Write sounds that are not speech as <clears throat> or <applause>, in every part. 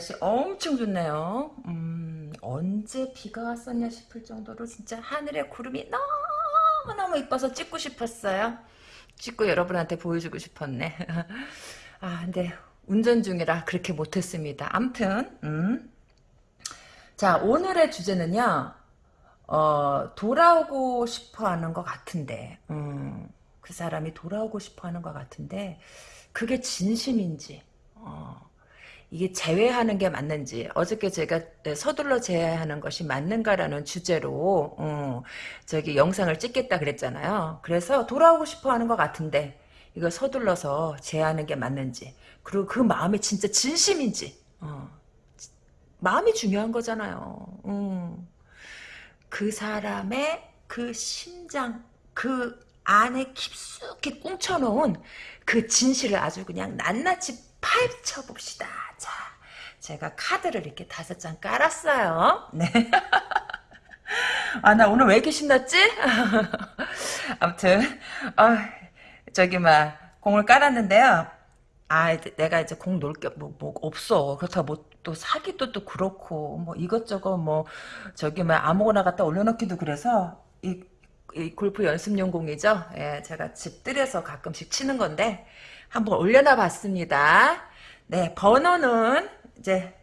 날씨 엄청 좋네요. 음, 언제 비가 왔었냐 싶을 정도로 진짜 하늘에 구름이 너무너무 이뻐서 찍고 싶었어요. 찍고 여러분한테 보여주고 싶었네. <laughs> 아, 근데 운전 중이라 그렇게 못했습니다. 암튼, 음. 자, 오늘의 주제는요, 어, 돌아오고 싶어 하는 것 같은데, 음, 그 사람이 돌아오고 싶어 하는 것 같은데, 그게 진심인지, 어, 이게 제외하는 게 맞는지 어저께 제가 서둘러 제외하는 것이 맞는가라는 주제로 어, 저기 영상을 찍겠다 그랬잖아요. 그래서 돌아오고 싶어 하는 것 같은데 이거 서둘러서 제외하는 게 맞는지 그리고 그 마음이 진짜 진심인지 어, 마음이 중요한 거잖아요. 음. 그 사람의 그 심장 그 안에 깊숙이 꽁쳐놓은 그 진실을 아주 그냥 낱낱이 파헤쳐 봅시다. 자, 제가 카드를 이렇게 다섯 장 깔았어요. 네. <laughs> 아, 나 오늘 왜 이렇게 신났지? <laughs> 아무튼, 아, 저기, 막, 공을 깔았는데요. 아, 내가 이제 공놀 게, 뭐, 뭐, 없어. 그렇다고 뭐, 또 사기도 또 그렇고, 뭐, 이것저것 뭐, 저기, 막, 아무거나 갖다 올려놓기도 그래서, 이, 이 골프 연습용 공이죠. 예, 제가 집들여서 가끔씩 치는 건데, 한번 올려놔 봤습니다. 네, 번호는 이제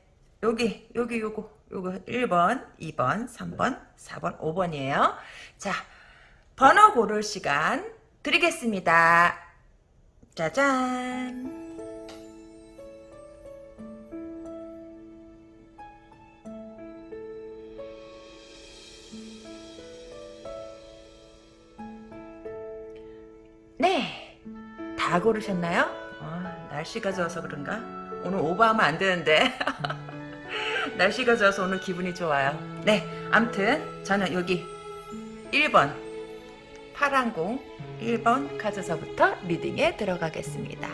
여기 여기 요거 요거 1번, 2번, 3번, 4번, 5번이에요. 자, 번호 고를 시간 드리겠습니다. 짜잔. 네, 다 고르셨나요? 아, 날씨가 좋아서 그런가? 오늘 오버하면 안 되는데. <laughs> 날씨가 좋아서 오늘 기분이 좋아요. 네, 암튼 저는 여기 1번 파란공 1번 카드서부터 리딩에 들어가겠습니다.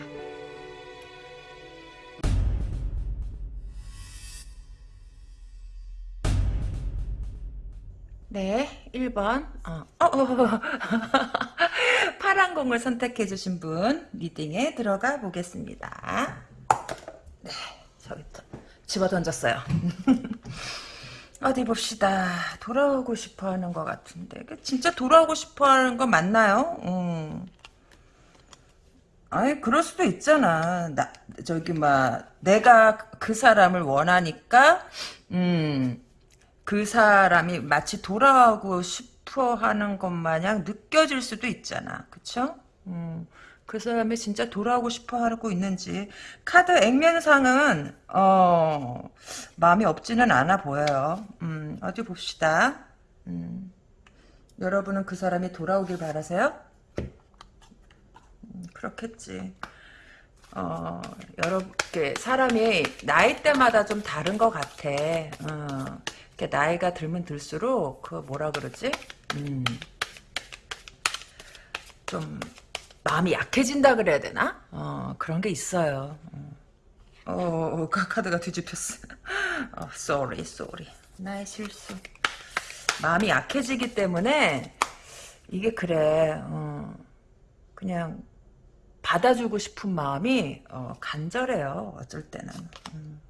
네, 1번. 어, 어, 어. <laughs> 파란 공을 선택해 주신 분 리딩에 들어가 보겠습니다. 네, 저기 또 집어 던졌어요. <laughs> 어디 봅시다. 돌아오고 싶어 하는 것 같은데. 진짜 돌아오고 싶어 하는 거 맞나요? 음. 아니, 그럴 수도 있잖아. 나, 저기, 막, 내가 그 사람을 원하니까, 음, 그 사람이 마치 돌아오고 싶어 하는 것 마냥 느껴질 수도 있잖아. 그쵸? 음, 그 사람이 진짜 돌아오고 싶어 하고 있는지. 카드 액면상은, 어, 마음이 없지는 않아 보여요. 음, 어디 봅시다. 음, 여러분은 그 사람이 돌아오길 바라세요? 음, 그렇겠지. 어, 여러, 사람이 나이대마다 좀 다른 것 같아. 어. 나이가 들면 들수록 그 뭐라 그러지? 음, 좀 마음이 약해진다 그래야 되나? 어, 그런 게 있어요. 어, 어 카드가 뒤집혔어. <laughs> 어, sorry, sorry. 나의 실수. 마음이 약해지기 때문에 이게 그래. 어, 그냥 받아주고 싶은 마음이 어, 간절해요. 어쩔 때는. 음.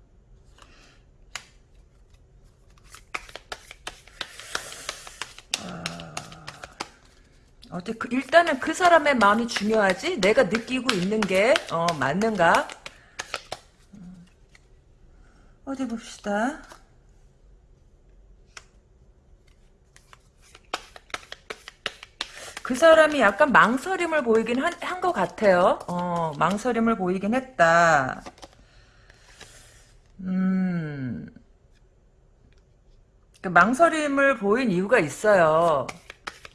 어때? 그, 일단은 그 사람의 마음이 중요하지. 내가 느끼고 있는 게 어, 맞는가? 음. 어디 봅시다. 그 사람이 약간 망설임을 보이긴 한 것 같아요. 어, 망설임을 보이긴 했다. 음. 그 망설임을 보인 이유가 있어요.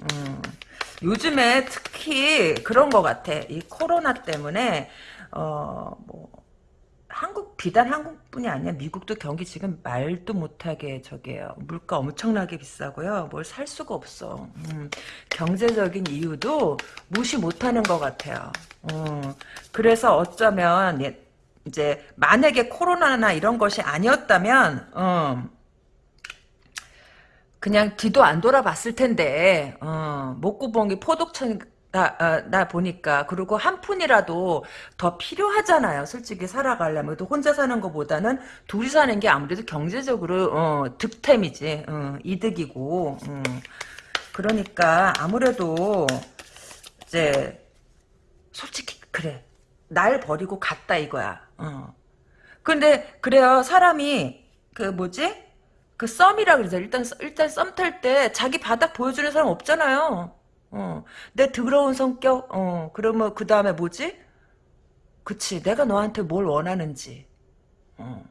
음. 요즘에 특히 그런 것 같아. 이 코로나 때문에 어 뭐 한국 비단 한국뿐이 아니라 미국도 경기 지금 말도 못하게 저게요. 물가 엄청나게 비싸고요. 뭘 살 수가 없어. 음, 경제적인 이유도 무시 못하는 것 같아요. 음, 그래서 어쩌면 예, 이제 만약에 코로나나 이런 것이 아니었다면 음, 그냥 뒤도 안 돌아봤을 텐데 어, 목구멍이 포독처럼 나, 아, 나 보니까. 그리고 한 푼이라도 더 필요하잖아요. 솔직히 살아가려면. 또 혼자 사는 것보다는 둘이 사는 게 아무래도 경제적으로, 어, 득템이지. 어, 이득이고. 음. 그러니까 아무래도, 이제, 솔직히, 그래. 날 버리고 갔다 이거야. 어. 근데, 그래요. 사람이, 그 뭐지? 그 썸이라 그러죠. 일단, 일단 썸 탈 때 자기 바닥 보여주는 사람 없잖아요. 어, 내 더러운 성격, 어, 그러면 그 다음에 뭐지? 그치, 내가 너한테 뭘 원하는지. 어.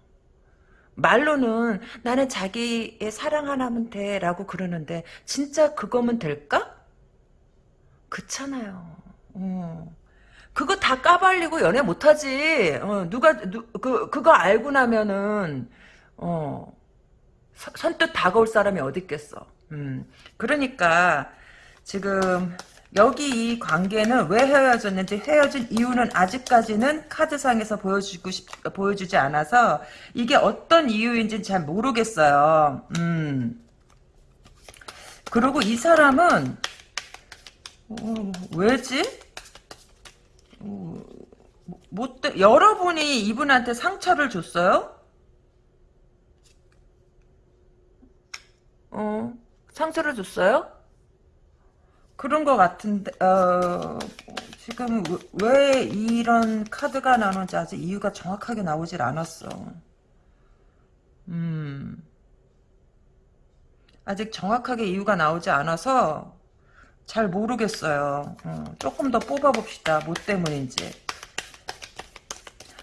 말로는 나는 자기의 사랑 하나면 돼, 라고 그러는데, 진짜 그거면 될까? 그렇잖아요. 어. 그거 다 까발리고 연애 못하지. 어, 누가, 누, 그, 그거 알고 나면은, 어, 서- 선뜻 다가올 사람이 어디 있겠어. 음. 그러니까, 지금 여기 이 관계는 왜 헤어졌는지 헤어진 이유는 아직까지는 카드상에서 보여주고 싶, 보여주지 않아서 이게 어떤 이유인지는 잘 모르겠어요. 음. 그리고 이 사람은 어, 왜지? 어, 뭐, 때- 여러분이 이분한테 상처를 줬어요? 어, 상처를 줬어요? 그런 것 같은데, 어, 지금 왜, 왜 이런 카드가 나오는지 아직 이유가 정확하게 나오질 않았어. 음, 아직 정확하게 이유가 나오지 않아서 잘 모르겠어요. 어, 조금 더 뽑아봅시다. 뭐 때문인지.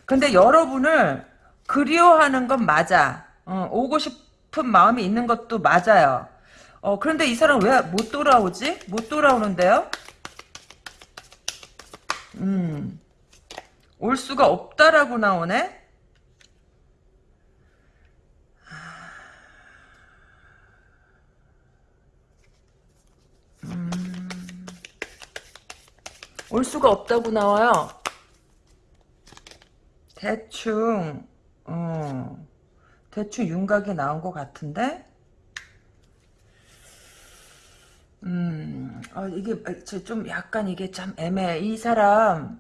근데 여러분을 그리워하는 건 맞아. 어, 오고 싶 은 마음이 있는 것도 맞아요. 어, 그런데 이 사람 왜 못 돌아오지? 못 돌아오는데요? 음, 올 수가 없다라고 나오네? 올 수가 없다고 나와요. 대충, 어, 대충 윤곽이 나온 것 같은데? 음, 아, 이게, 저좀 약간 이게 참 애매해. 이 사람,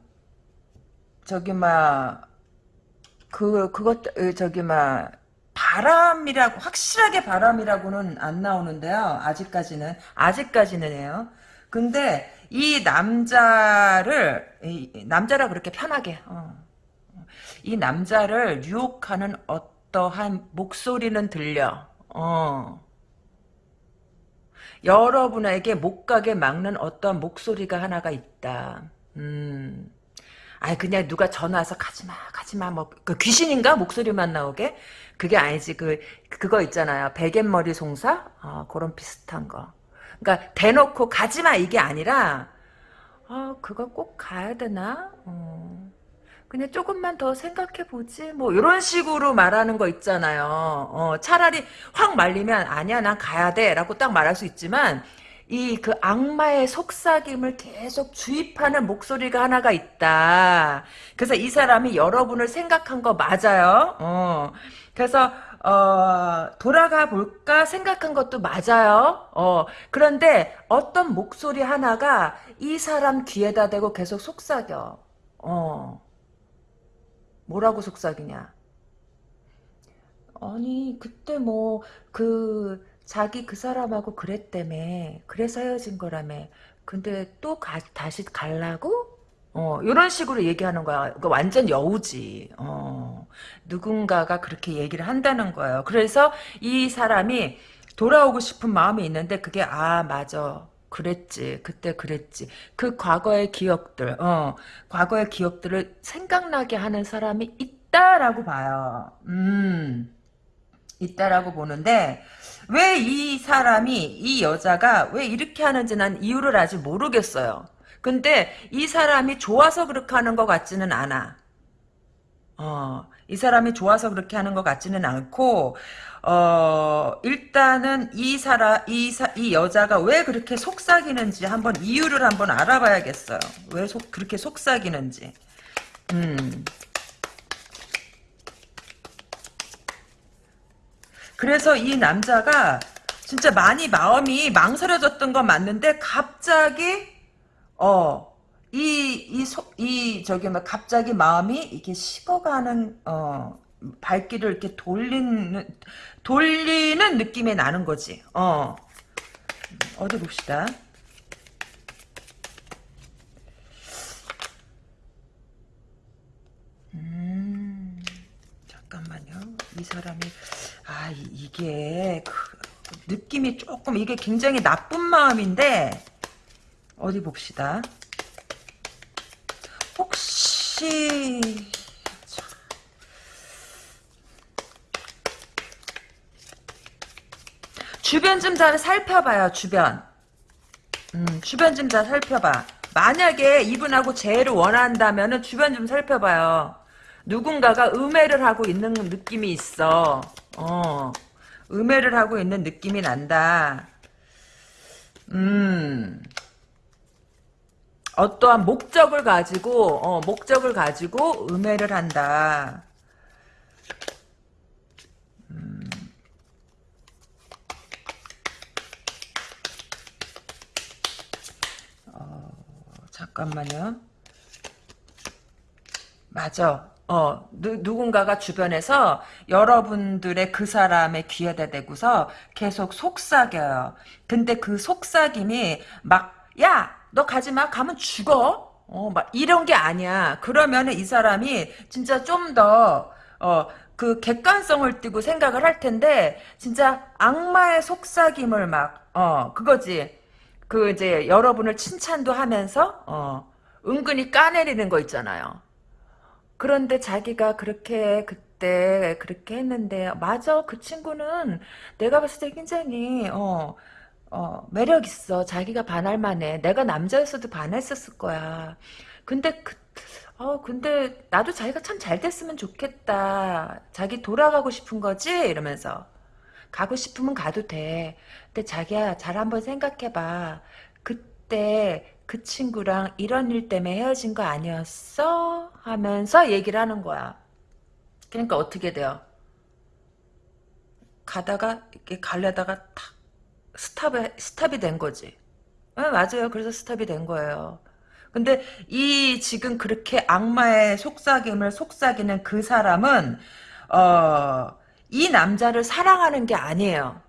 저기, 막, 그, 그것, 으, 저기, 막, 바람이라고, 확실하게 바람이라고는 안 나오는데요. 아직까지는. 아직까지는요. 근데, 이 남자를, 이, 남자라 그렇게 편하게, 어. 이 남자를 유혹하는 어 떠한 목소리는 들려. 어. 여러분에게 못 가게 막는 어떤 목소리가 하나가 있다. 음. 아이 그냥 누가 전화 와서 가지마 가지마 뭐 그 귀신인가 목소리만 나오게 그게 아니지 그 그거 있잖아요 베갯머리 송사 아 그런 비슷한 거 그러니까 대놓고 가지마 이게 아니라 아 그거 꼭 가야 되나 어. 그냥 조금만 더 생각해 보지 뭐 이런 식으로 말하는 거 있잖아요. 어, 차라리 확 말리면 아니야 난 가야 돼 라고 딱 말할 수 있지만 이 그 악마의 속삭임을 계속 주입하는 목소리가 하나가 있다. 그래서 이 사람이 여러분을 생각한 거 맞아요? 어, 그래서 어, 돌아가 볼까 생각한 것도 맞아요? 어, 그런데 어떤 목소리 하나가 이 사람 귀에다 대고 계속 속삭여. 어. 뭐라고 속삭이냐? 아니 그때 뭐 그 자기 그 사람하고 그랬다며 그래서 헤어진 거라며. 근데 또 가, 다시 갈라고? 어 이런 식으로 얘기하는 거야. 그 완전 여우지. 어 누군가가 그렇게 얘기를 한다는 거예요. 그래서 이 사람이 돌아오고 싶은 마음이 있는데 그게 아 맞아 그랬지 그때 그랬지. 그 과거의 기억들 어 과거의 기억들을 생각나게 하는 사람이 있다라고 봐요. 음 있다라고 보는데 왜 이 사람이 이 여자가 왜 이렇게 하는지 난 이유를 아직 모르겠어요. 근데 이 사람이 좋아서 그렇게 하는 것 같지는 않아. 어, 이 사람이 좋아서 그렇게 하는 것 같지는 않고, 어, 일단은 이 사람, 이 사, 이 여자가 왜 그렇게 속삭이는지 한번 이유를 한번 알아봐야겠어요. 왜 속, 그렇게 속삭이는지. 음. 그래서 이 남자가 진짜 많이 마음이 망설여졌던 건 맞는데, 갑자기, 어, 이, 이, 소, 이, 저기, 막, 갑자기 마음이 이렇게 식어가는, 어, 발길을 이렇게 돌리는, 돌리는 느낌이 나는 거지. 어. 어디 봅시다. 음, 잠깐만요. 이 사람이, 아, 이, 게 그, 느낌이 조금, 이게 굉장히 나쁜 마음인데, 어디 봅시다. 혹시 주변 좀 잘 살펴봐요. 주변. 음, 주변 좀 잘 살펴봐. 만약에 이분하고 재해를 원한다면 은 주변 좀 살펴봐요. 누군가가 음해를 하고 있는 느낌이 있어. 어, 음해를 하고 있는 느낌이 난다. 음. 어떠한 목적을 가지고 어, 목적을 가지고 음해를 한다. 음. 어, 잠깐만요. 맞아. 어, 누, 누군가가 주변에서 여러분들의 그 사람의 귀에다 대고서 계속 속삭여요. 근데 그 속삭임이 막, 야! 너 가지 마. 가면 죽어. 어, 막 이런 게 아니야. 그러면은 이 사람이 진짜 좀 더, 어, 그 객관성을 띠고 생각을 할 텐데, 진짜 악마의 속삭임을 막, 어, 그거지. 그 이제 여러분을 칭찬도 하면서, 어, 은근히 까내리는 거 있잖아요. 그런데 자기가 그렇게 그때 그렇게 했는데, 맞아. 그 친구는 내가 봤을 때 굉장히, 어, 어, 매력 있어. 자기가 반할 만해. 내가 남자였어도 반했었을 거야. 근데 그, 어, 근데 나도 자기가 참 잘 됐으면 좋겠다. 자기 돌아가고 싶은 거지? 이러면서. 가고 싶으면 가도 돼. 근데 자기야, 잘 한번 생각해봐. 그때 그 친구랑 이런 일 때문에 헤어진 거 아니었어? 하면서 얘기를 하는 거야. 그러니까 어떻게 돼요? 가다가, 이렇게 갈려다가 탁 스탑이, 스탑이 된 거지. 네, 맞아요. 그래서 스탑이 된 거예요. 근데 이 지금 그렇게 악마의 속삭임을 속삭이는 그 사람은 어, 이 남자를 사랑하는 게 아니에요.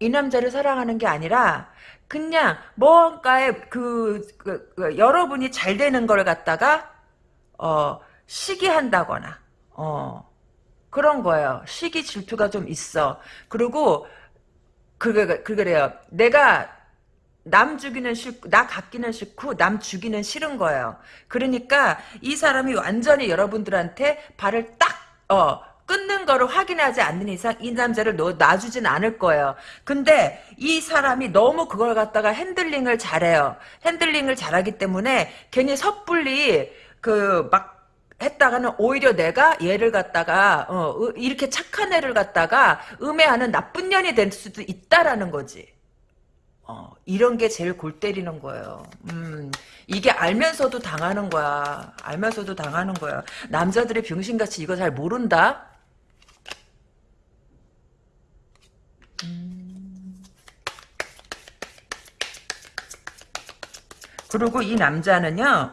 이 남자를 사랑하는 게 아니라 그냥 뭔가에 그, 그, 그 여러분이 잘 되는 걸 갖다가 어, 시기한다거나 어, 그런 거예요. 시기 질투가 좀 있어. 그리고 그게, 그래요. 내가 남 죽이는 싫고, 나 갖기는 싫고, 남 죽이는 싫은 거예요. 그러니까 이 사람이 완전히 여러분들한테 발을 딱, 어, 끊는 거를 확인하지 않는 이상 이 남자를 너, 놔주진 않을 거예요. 근데 이 사람이 너무 그걸 갖다가 핸들링을 잘해요. 핸들링을 잘하기 때문에 괜히 섣불리 그막 했다가는 오히려 내가 얘를 갖다가 어, 이렇게 착한 애를 갖다가 음해하는 나쁜 년이 될 수도 있다라는 거지. 어, 이런 게 제일 골 때리는 거예요. 음, 이게 알면서도 당하는 거야. 알면서도 당하는 거야. 남자들이 병신같이 이거 잘 모른다? 음. 그리고 이 남자는요,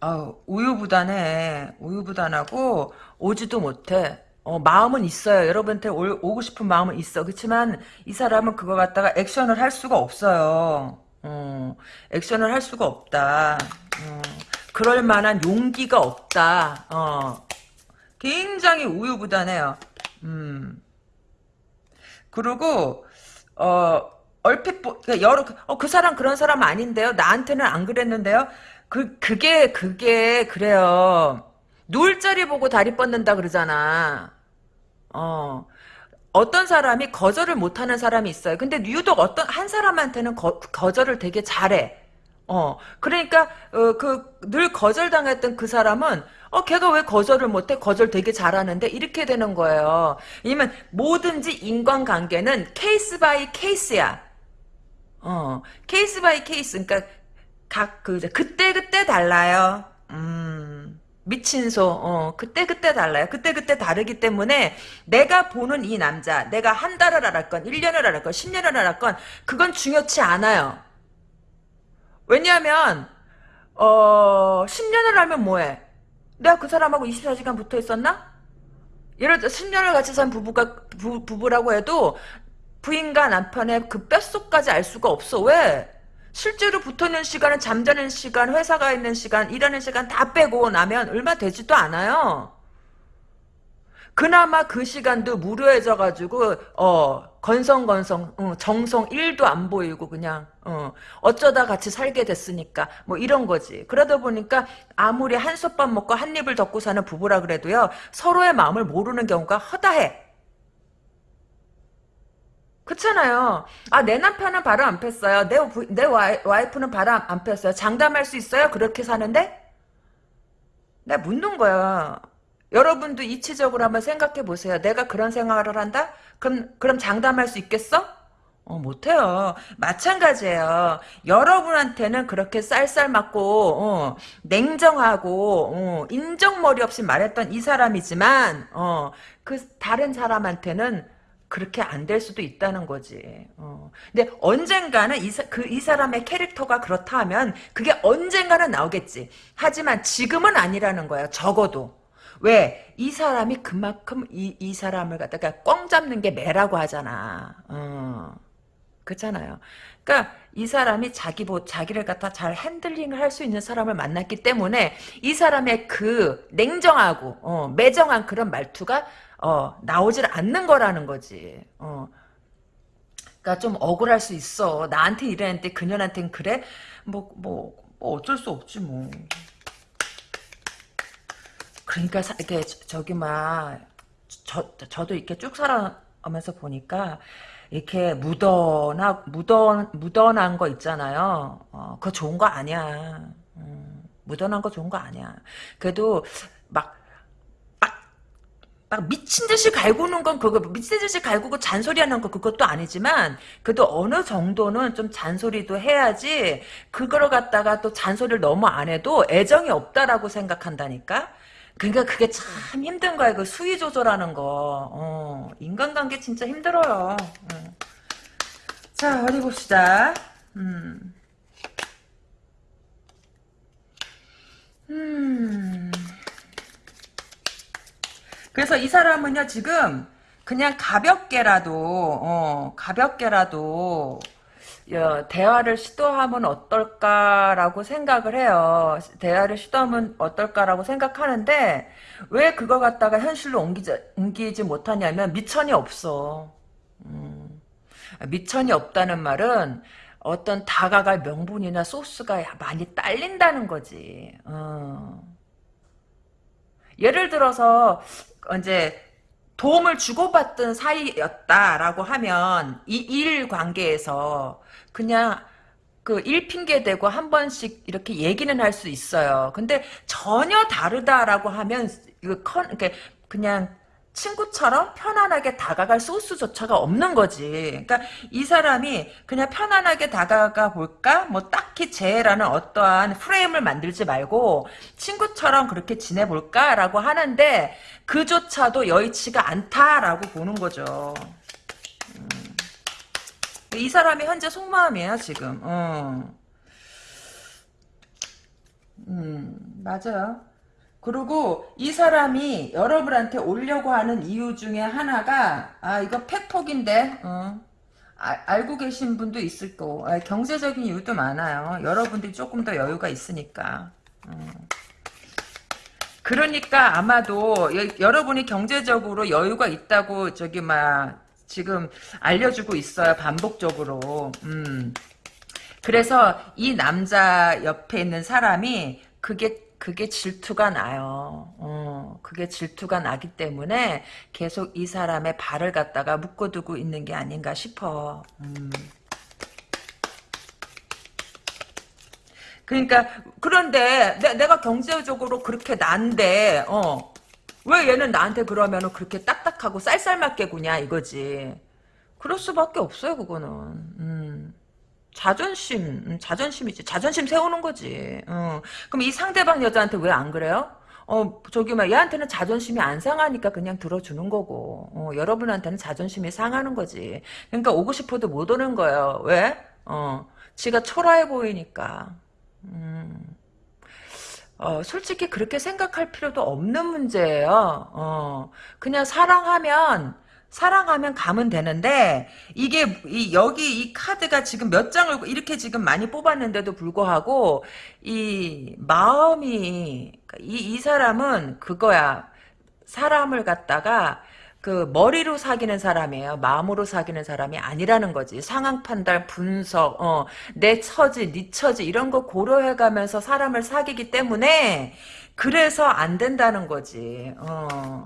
아, 우유부단해. 우유부단하고 오지도 못해. 어, 마음은 있어요. 여러분한테 오, 오고 싶은 마음은 있어. 그렇지만 이 사람은 그거 갖다가 액션을 할 수가 없어요. 어, 액션을 할 수가 없다. 어, 그럴 만한 용기가 없다. 어, 굉장히 우유부단해요. 음. 그리고 어, 얼핏 보, 그러니까 여러 어, 그 사람 그런 사람 아닌데요. 나한테는 안 그랬는데요. 그, 그게, 그게, 그래요. 누울 자리 보고 다리 뻗는다 그러잖아. 어. 어떤 사람이 거절을 못하는 사람이 있어요. 근데 유독 어떤, 한 사람한테는 거, 거절을 되게 잘해. 어. 그러니까, 어, 그, 늘 거절당했던 그 사람은, 어, 걔가 왜 거절을 못해? 거절 되게 잘하는데? 이렇게 되는 거예요. 왜냐면, 뭐든지 인간관계는 case by case야. 어, case by case. 그러니까 각, 그, 그때, 그때 달라요. 음, 미친 소, 어, 그때 그때 달라요. 그때 그때 다르기 때문에 내가 보는 이 남자, 내가 한 달을 알았건, 1년을 알았건, 10년을 알았건, 그건 중요치 않아요. 왜냐하면, 어, 10년을 알면 뭐해? 내가 그 사람하고 24시간 붙어 있었나? 예를 들어 10년을 같이 산 부부가, 부, 부부라고 해도 부인과 남편의 그 뼛속까지 알 수가 없어. 왜? 실제로 붙어있는 시간은 잠자는 시간, 회사가 있는 시간, 일하는 시간 다 빼고 나면 얼마 되지도 않아요. 그나마 그 시간도 무료해져가지고 어 건성건성 어, 정성 1도 안 보이고 그냥 어, 어쩌다 같이 살게 됐으니까 뭐 이런 거지 그러다 보니까 아무리 한솥밥 먹고 한 입을 덮고 사는 부부라 그래도요 서로의 마음을 모르는 경우가 허다해 그렇잖아요. 아, 내 남편은 바로 안 폈어요. 내, 부- 내 와이, 와이프는 바로 안, 안 폈어요. 장담할 수 있어요? 그렇게 사는데? 내가 묻는 거야. 여러분도 이치적으로 한번 생각해 보세요. 내가 그런 생각을 한다? 그럼, 그럼 장담할 수 있겠어? 어, 못해요. 마찬가지예요. 여러분한테는 그렇게 쌀쌀 맞고, 어, 냉정하고, 어, 인정머리 없이 말했던 이 사람이지만, 어, 그 다른 사람한테는 그렇게 안 될 수도 있다는 거지. 어. 근데 언젠가는 이, 사, 그, 이 사람의 캐릭터가 그렇다 하면 그게 언젠가는 나오겠지. 하지만 지금은 아니라는 거야. 적어도. 왜? 이 사람이 그만큼 이, 이 사람을 갖다가 꽝 잡는 게 매라고 하잖아. 어. 그렇잖아요. 그러니까 이 사람이 자기 뭐 자기를 갖다 잘 핸들링을 할 수 있는 사람을 만났기 때문에 이 사람의 그 냉정하고 어, 매정한 그런 말투가 어, 나오질 않는 거라는 거지. 어. 그러니까 좀 억울할 수 있어. 나한테 이랬는데 그년한테는 그래? 뭐, 뭐, 뭐 어쩔 수 없지 뭐. 그러니까 사, 이렇게 저- 저기 막 저, 저도 이렇게 쭉 살아가면서 보니까 이렇게 묻어나 묻어 묻어난 거 있잖아요. 어, 그거 좋은 거 아니야. 음, 묻어난 거 좋은 거 아니야. 그래도 막 막 미친 듯이 갈구는 건 그거 미친 듯이 갈구고 잔소리하는 거 그것도 아니지만 그래도 어느 정도는 좀 잔소리도 해야지 그걸 갖다가 또 잔소리를 너무 안 해도 애정이 없다라고 생각한다니까 그러니까 그게 참 힘든 거야 그 수위 조절하는 거 어, 인간관계 진짜 힘들어요 음. 자 어디 봅시다 음. 음. 그래서 이 사람은요 지금 그냥 가볍게라도 어, 가볍게라도 어, 대화를 시도하면 어떨까라고 생각을 해요. 대화를 시도하면 어떨까라고 생각하는데 왜 그거 갖다가 현실로 옮기지, 옮기지 못하냐면 미천이 없어. 음, 미천이 없다는 말은 어떤 다가갈 명분이나 소스가 많이 딸린다는 거지. 어. 예를 들어서 이제 도움을 주고받던 사이였다라고 하면 이 일 관계에서 그냥 그 일 핑계 대고 한 번씩 이렇게 얘기는 할 수 있어요. 근데 전혀 다르다라고 하면 이거 컨 이렇게 그냥 친구처럼 편안하게 다가갈 소스조차가 없는 거지. 그러니까 이 사람이 그냥 편안하게 다가가 볼까? 뭐 딱히 쟤라는 어떠한 프레임을 만들지 말고 친구처럼 그렇게 지내볼까라고 하는데 그조차도 여의치가 않다라고 보는 거죠. 음. 이 사람이 현재 속마음이에요 지금. 어. 음 맞아요. 그리고 이 사람이 여러분한테 오려고 하는 이유 중에 하나가 아 이거 팩폭인데 어. 아, 알고 계신 분도 있을 거고 아, 경제적인 이유도 많아요. 여러분들이 조금 더 여유가 있으니까. 어. 그러니까 아마도 여, 여러분이 경제적으로 여유가 있다고 저기 막 지금 알려주고 있어요. 반복적으로. 음. 그래서 이 남자 옆에 있는 사람이 그게 그게 질투가 나요. 어, 그게 질투가 나기 때문에 계속 이 사람의 발을 갖다가 묶어두고 있는 게 아닌가 싶어. 음. 그러니까 그런데 내, 가 경제적으로 그렇게 난데 어, 왜 얘는 나한테 그러면은 그렇게 딱딱하고 쌀쌀맞게 구냐 이거지. 그럴 수밖에 없어요 그거는. 음. 자존심, 음, 자존심이지. 자존심 세우는 거지. 어. 그럼 이 상대방 여자한테 왜 안 그래요? 어, 저기, 막, 얘한테는 자존심이 안 상하니까 그냥 들어주는 거고, 어, 여러분한테는 자존심이 상하는 거지. 그러니까 오고 싶어도 못 오는 거예요. 왜? 어, 지가 초라해 보이니까. 음. 어, 솔직히 그렇게 생각할 필요도 없는 문제예요. 어, 그냥 사랑하면, 사랑하면 가면 되는데, 이게, 이, 여기 이 카드가 지금 몇 장을 이렇게 지금 많이 뽑았는데도 불구하고, 이 마음이, 이, 이 사람은 그거야. 사람을 갖다가, 그 머리로 사귀는 사람이에요. 마음으로 사귀는 사람이 아니라는 거지. 상황 판단, 분석, 어, 내 처지, 네 처지 이런 거 고려해가면서 사람을 사귀기 때문에 그래서 안 된다는 거지. 어.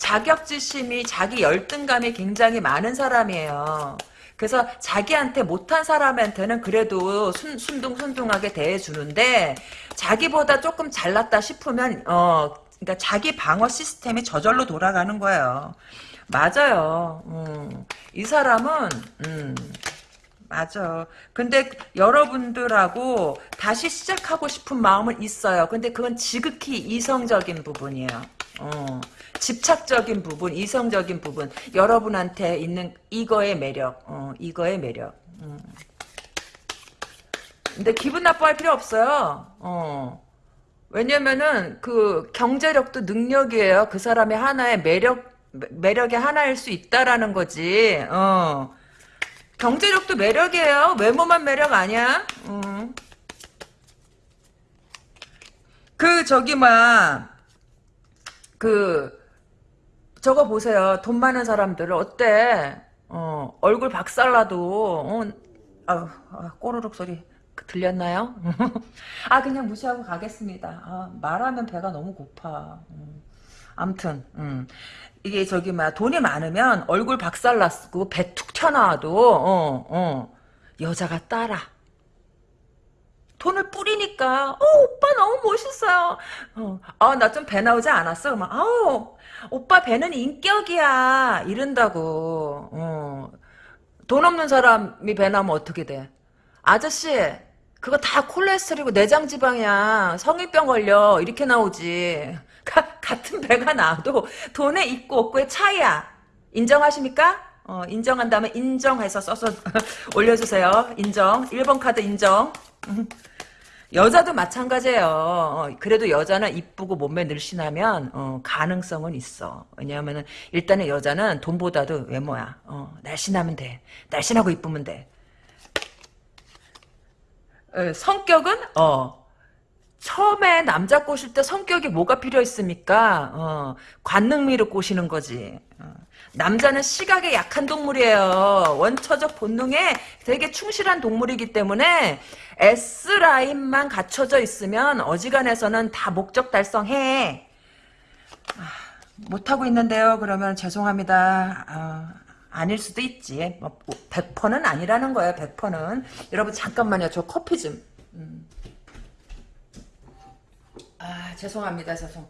자격지심이 자기 열등감이 굉장히 많은 사람이에요. 그래서 자기한테 못한 사람한테는 그래도 순, 순둥순둥하게 대해주는데 자기보다 조금 잘났다 싶으면 어 그러니까 자기 방어 시스템이 저절로 돌아가는 거예요. 맞아요. 음, 이 사람은 음, 맞아. 근데 여러분들하고 다시 시작하고 싶은 마음은 있어요. 근데 그건 지극히 이성적인 부분이에요. 어, 집착적인 부분, 이성적인 부분. 여러분한테 있는 이거의 매력. 어, 이거의 매력. 음. 근데 기분 나빠할 필요 없어요. 어. 왜냐면은 그 경제력도 능력이에요. 그 사람의 하나의 매력 매력의 하나일 수 있다라는 거지. 어. 경제력도 매력이에요. 외모만 매력 아니야. 음. 그 저기 막그 저거 보세요. 돈 많은 사람들 어때? 어, 얼굴 박살나도 어, 아유, 아, 꼬르륵 소리 들렸나요? <laughs> 아 그냥 무시하고 가겠습니다. 아, 말하면 배가 너무 고파. 음. 암튼 음. 이게 저기 막 돈이 많으면 얼굴 박살났고 배 툭 튀어나와도 어, 어, 여자가 따라. 돈을 뿌리니까 어 오빠 너무 멋 있어요. 어, 아 나 좀 배 나오지 않았어? 막 아우 오빠 배는 인격이야 이런다고. 어. 돈 없는 사람이 배 나면 어떻게 돼? 아저씨 그거 다 콜레스테롤이고 내장 지방이야. 성인병 걸려. 이렇게 나오지. 가, 같은 배가 나와도 돈에 있고 없고의 차이야. 인정하십니까? 어, 인정한다면 인정해서 써서 <laughs> 올려주세요. 인정. 1번 카드 인정. 여자도 마찬가지예요. 어, 그래도 여자는 이쁘고 몸매 늘씬하면 어, 가능성은 있어. 왜냐하면 일단은 여자는 돈보다도 외모야. 어, 날씬하면 돼. 날씬하고 이쁘면 돼. 에, 성격은 어 처음에 남자 꼬실 때 성격이 뭐가 필요했습니까? 어, 관능미를 꼬시는 거지. 어. 남자는 시각에 약한 동물이에요. 원처적 본능에 되게 충실한 동물이기 때문에 S라인만 갖춰져 있으면 어지간해서는 다 목적 달성해. 아, 못하고 있는데요. 그러면 죄송합니다. 아, 아닐 수도 있지. 뭐 100%는 아니라는 거예요. 100%는. 여러분 잠깐만요. 저 커피 좀. 음. 아 죄송합니다. 죄송.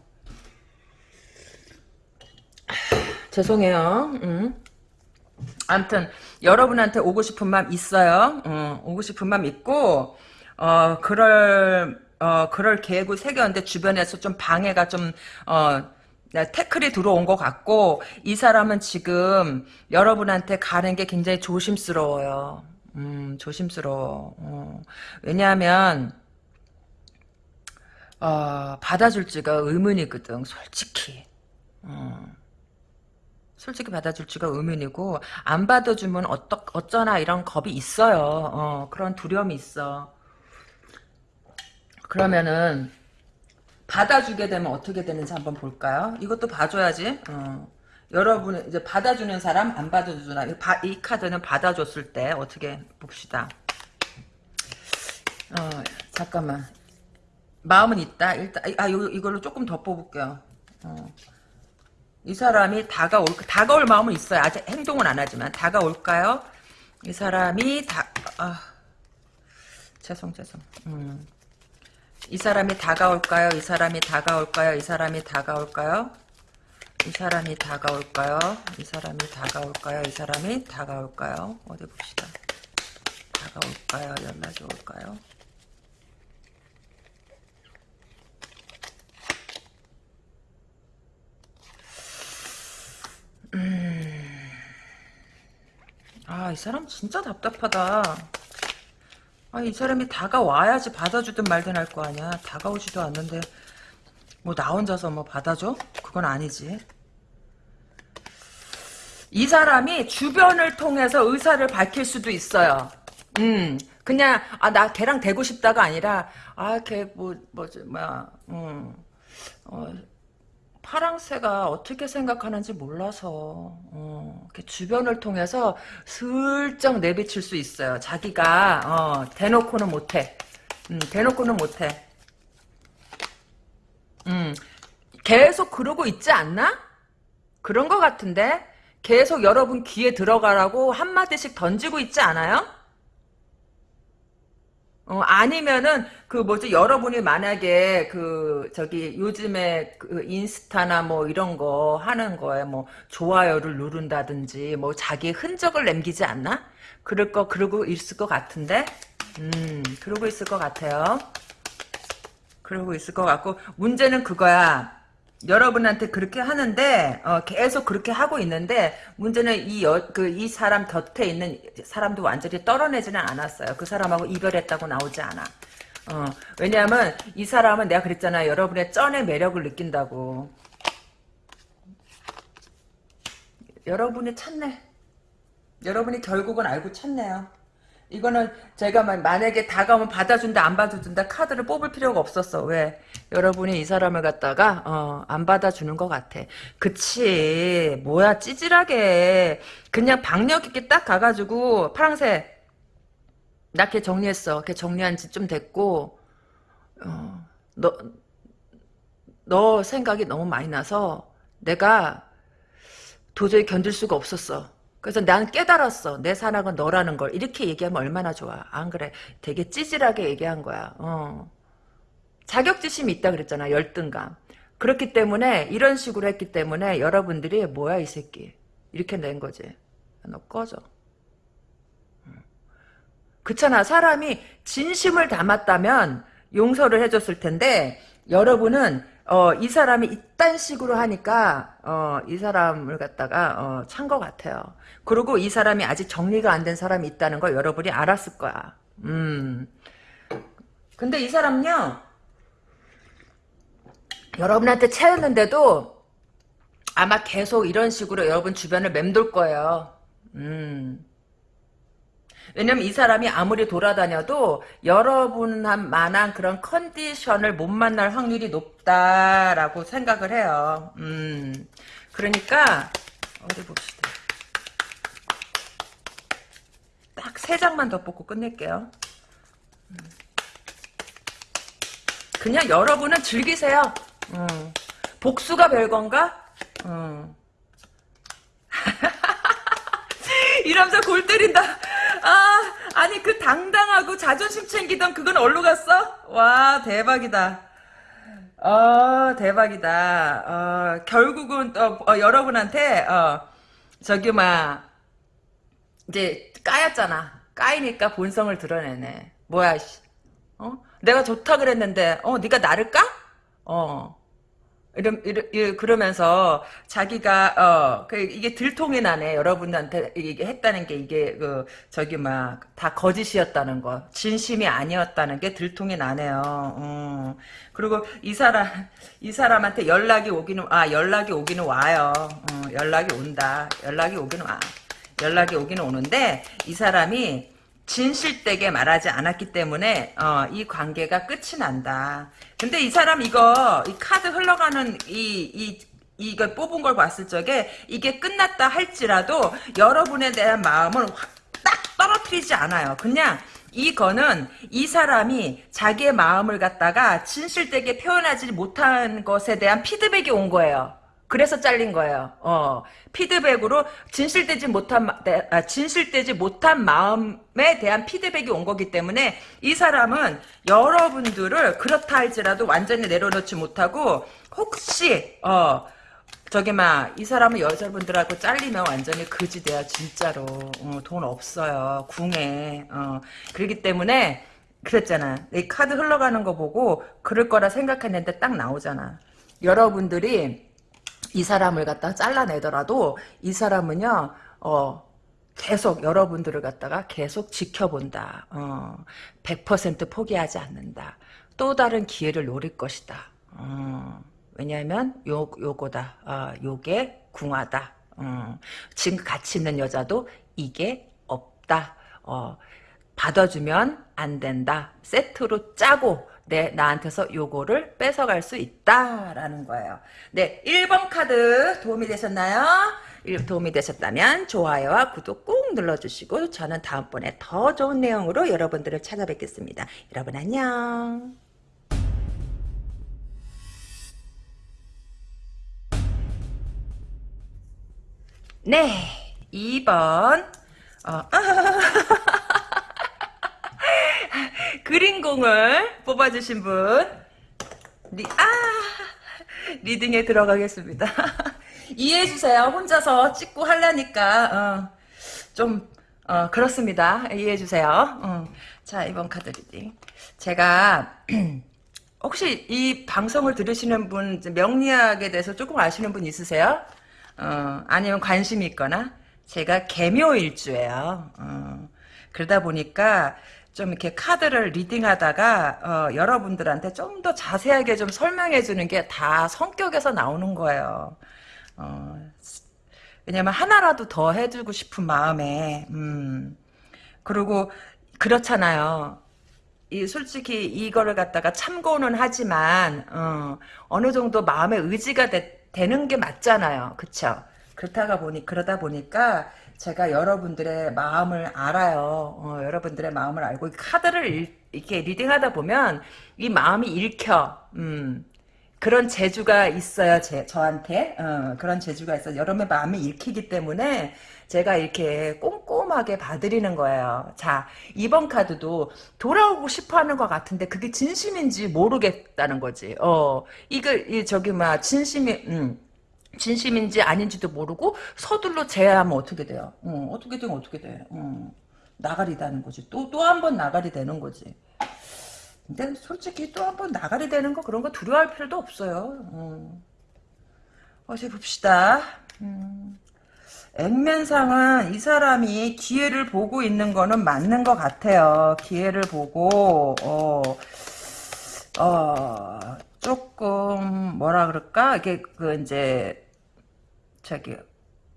아, 죄송해요. 음. 아무튼 여러분한테 오고 싶은 마음 있어요. 어, 오고 싶은 마음 있고 어 그럴 어 그럴 계획을 새겼는데 주변에서 좀 방해가 좀어 태클이 들어온 것 같고 이 사람은 지금 여러분한테 가는 게 굉장히 조심스러워요. 음, 조심스러워. 어. 왜냐하면 어, 받아줄지가 의문이거든. 솔직히. 어. 솔직히 받아줄 지가 의문이고 안 받아주면 어떠, 어쩌나 이런 겁이 있어요. 어, 그런 두려움이 있어. 그러면은 받아주게 되면 어떻게 되는지 한번 볼까요? 이것도 봐줘야지. 어. 여러분 이제 받아주는 사람 안 받아주나 이, 이 카드는 받아줬을 때 어떻게 봅시다. 어 잠깐만 마음은 있다. 일단 아 요, 이걸로 조금 더 뽑을게요. 어. 이 사람이 다가올 다가올 마음은 있어요. 아직 행동은 안 하지만 다가올까요? 이 사람이 다 아, 죄송 죄송. 음. 이 사람이 다가올까요? 이 사람이 다가올까요? 이 사람이 다가올까요? 이 사람이 다가올까요? 이 사람이 다가올까요? 이 사람이 다가올까요? 어디 봅시다. 다가올까요? 연락이 올까요? 음. 아, 이 사람 진짜 답답하다. 아, 이 사람이 다가와야지 받아주든 말든 할 거 아니야. 다가오지도 않는데, 뭐, 나 혼자서 뭐 받아줘? 그건 아니지. 이 사람이 주변을 통해서 의사를 밝힐 수도 있어요. 음, 그냥, 아, 나 걔랑 되고 싶다가 아니라, 아, 걔, 뭐, 뭐지, 뭐야, 음, 어, 파랑새가 어떻게 생각하는지 몰라서 어, 주변을 통해서 슬쩍 내비칠 수 있어요. 자기가 어, 대놓고는 못해. 음, 대놓고는 못해. 음, 계속 그러고 있지 않나? 그런 것 같은데 계속 여러분 귀에 들어가라고 한마디씩 던지고 있지 않아요? 어, 아니면은, 그 뭐지, 여러분이 만약에 그, 저기, 요즘에 그 인스타나 뭐 이런 거 하는 거에 뭐, 좋아요를 누른다든지, 뭐, 자기 흔적을 남기지 않나? 그럴 거, 그러고 있을 것 같은데? 음, 그러고 있을 것 같아요. 그러고 있을 것 같고, 문제는 그거야. 여러분한테 그렇게 하는데 어, 계속 그렇게 하고 있는데 문제는 이 그 이 사람 곁에 있는 사람도 완전히 떨어내지는 않았어요. 그 사람하고 이별했다고 나오지 않아. 어, 왜냐하면 이 사람은 내가 그랬잖아. 여러분의 쩐의 매력을 느낀다고. 여러분이 찾네. 여러분이 결국은 알고 찾네요. 이거는 제가 만약에 다가오면 받아준다 안 받아준다 카드를 뽑을 필요가 없었어. 왜? 여러분이 이 사람을 갖다가 어, 안 받아주는 것 같아. 그치. 뭐야 찌질하게 그냥 박력 있게 딱 가가지고 파랑새 나 걔 정리했어. 걔 정리한 지 좀 됐고 어, 너, 너 생각이 너무 많이 나서 내가 도저히 견딜 수가 없었어. 그래서 난 깨달았어. 내 사랑은 너라는 걸. 이렇게 얘기하면 얼마나 좋아. 안 그래. 되게 찌질하게 얘기한 거야. 어. 자격지심이 있다 그랬잖아. 열등감. 그렇기 때문에 이런 식으로 했기 때문에 여러분들이 뭐야 이 새끼. 이렇게 낸 거지. 너 꺼져. 그렇잖아. 사람이 진심을 담았다면 용서를 해줬을 텐데 여러분은 어, 이 사람이 이딴 식으로 하니까, 어, 이 사람을 갖다가, 어, 찬 것 같아요. 그리고 이 사람이 아직 정리가 안 된 사람이 있다는 걸 여러분이 알았을 거야. 음. 근데 이 사람요, 여러분한테 채였는데도 아마 계속 이런 식으로 여러분 주변을 맴돌 거예요. 음. 왜냐면 이 사람이 아무리 돌아다녀도 여러분한 만한 그런 컨디션을 못 만날 확률이 높다라고 생각을 해요. 음. 그러니까 어디 봅시다. 딱 세 장만 더 뽑고 끝낼게요. 음. 그냥 여러분은 즐기세요. 음. 복수가 별건가? 음. <laughs> 이러면서 골 때린다. 아, 아니 그 당당하고 자존심 챙기던 그건 어디로 갔어? 와, 대박이다. 어, 대박이다. 어, 결국은 어, 어, 여러분한테 어, 저기 막 이제 까였잖아. 까이니까 본성을 드러내네. 뭐야, 씨. 어? 내가 좋다 그랬는데 어, 네가 나를 까? 어. 이러, 이러, 그러면서 자기가 어그 이게 들통이 나네 여러분한테 이게 했다는 게 이게 그 저기 막 다 거짓이었다는 거 진심이 아니었다는 게 들통이 나네요. 어. 그리고 이 사람 이 사람한테 연락이 오기는 아 연락이 오기는 와요. 어, 연락이 온다. 연락이 오기는 와. 연락이 오기는 오는데 이 사람이 진실되게 말하지 않았기 때문에 어, 이 관계가 끝이 난다. 근데 이 사람 이거 이 카드 흘러가는 이, 이 이걸 뽑은 걸 봤을 적에 이게 끝났다 할지라도 여러분에 대한 마음을 확딱 떨어뜨리지 않아요. 그냥 이거는 이 사람이 자기의 마음을 갖다가 진실되게 표현하지 못한 것에 대한 피드백이 온 거예요. 그래서 잘린 거예요. 어, 피드백으로 진실되지 못한 아, 진실되지 못한 마음에 대한 피드백이 온 거기 때문에 이 사람은 여러분들을 그렇다 할지라도 완전히 내려놓지 못하고 혹시 어 저기 막 이 사람은 여자분들하고 잘리면 완전히 그지 돼요 진짜로. 어, 돈 없어요 궁에 어. 그렇기 때문에 그랬잖아. 이 카드 흘러가는 거 보고 그럴 거라 생각했는데 딱 나오잖아. 여러분들이 이 사람을 갖다 잘라내더라도 이 사람은요, 어, 계속 여러분들을 갖다가 계속 지켜본다. 어, 100% 포기하지 않는다. 또 다른 기회를 노릴 것이다. 어, 왜냐하면 요 요거다. 어, 요게 궁하다. 어, 지금 같이 있는 여자도 이게 없다. 어, 받아주면 안 된다. 세트로 짜고 내 나한테서 요거를 뺏어갈 수 있다라는 거예요. 네, 1번 카드 도움이 되셨나요? 도움이 되셨다면 좋아요와 구독 꾹 눌러주시고 저는 다음번에 더 좋은 내용으로 여러분들을 찾아뵙겠습니다. 여러분 안녕. 네, 2번 어, <laughs> <laughs> 그린공을 뽑아주신 분 리, 아, 리딩에 들어가겠습니다. <laughs> 이해해주세요. 혼자서 찍고 하려니까 어, 좀 어, 그렇습니다. 이해해주세요. 어. 자 이번 카드 reading 제가 <clears throat> 혹시 이 방송을 들으시는 분 명리학에 대해서 조금 아시는 분 있으세요? 어, 아니면 관심이 있거나 제가 계묘일주예요. 어, 그러다 보니까 좀 이렇게 카드를 reading하다가 어, 여러분들한테 좀 더 자세하게 좀 설명해 주는 게 다 성격에서 나오는 거예요. 어, 왜냐면 하나라도 더 해주고 싶은 마음에 음, 그리고 그렇잖아요. 이 솔직히 이거를 갖다가 참고는 하지만 어, 느 정도 마음의 의지가 되, 되는 게 맞잖아요. 그쵸? 그렇다가 보니 그러다 보니까 제가 여러분들의 마음을 알아요. 어, 여러분들의 마음을 알고 카드를 일, 이렇게 리딩하다 보면 이 마음이 읽혀. 음, 그런 재주가 있어요. 제, 저한테 어, 그런 재주가 있어요. 여러분의 마음이 읽히기 때문에 제가 이렇게 꼼꼼하게 봐드리는 거예요. 자, 이번 카드도 돌아오고 싶어 하는 것 같은데 그게 진심인지 모르겠다는 거지. 어, 이거, 이, 저기, 막, 진심이, 음. 진심인지 아닌지도 모르고 서둘러 제하면 어떻게 돼요? 어, 어떻게 되면 어떻게 돼? 어, 나가리 다는 거지. 또 또 한 번 나가리 되는 거지. 근데 솔직히 또 한 번 나가리 되는 거 그런 거 두려워할 필요도 없어요. 어. 어디 봅시다. 음. 액면상은 이 사람이 기회를 보고 있는 거는 맞는 것 같아요. 기회를 보고 어, 어 조금 뭐라 그럴까 이게 그 이제 저기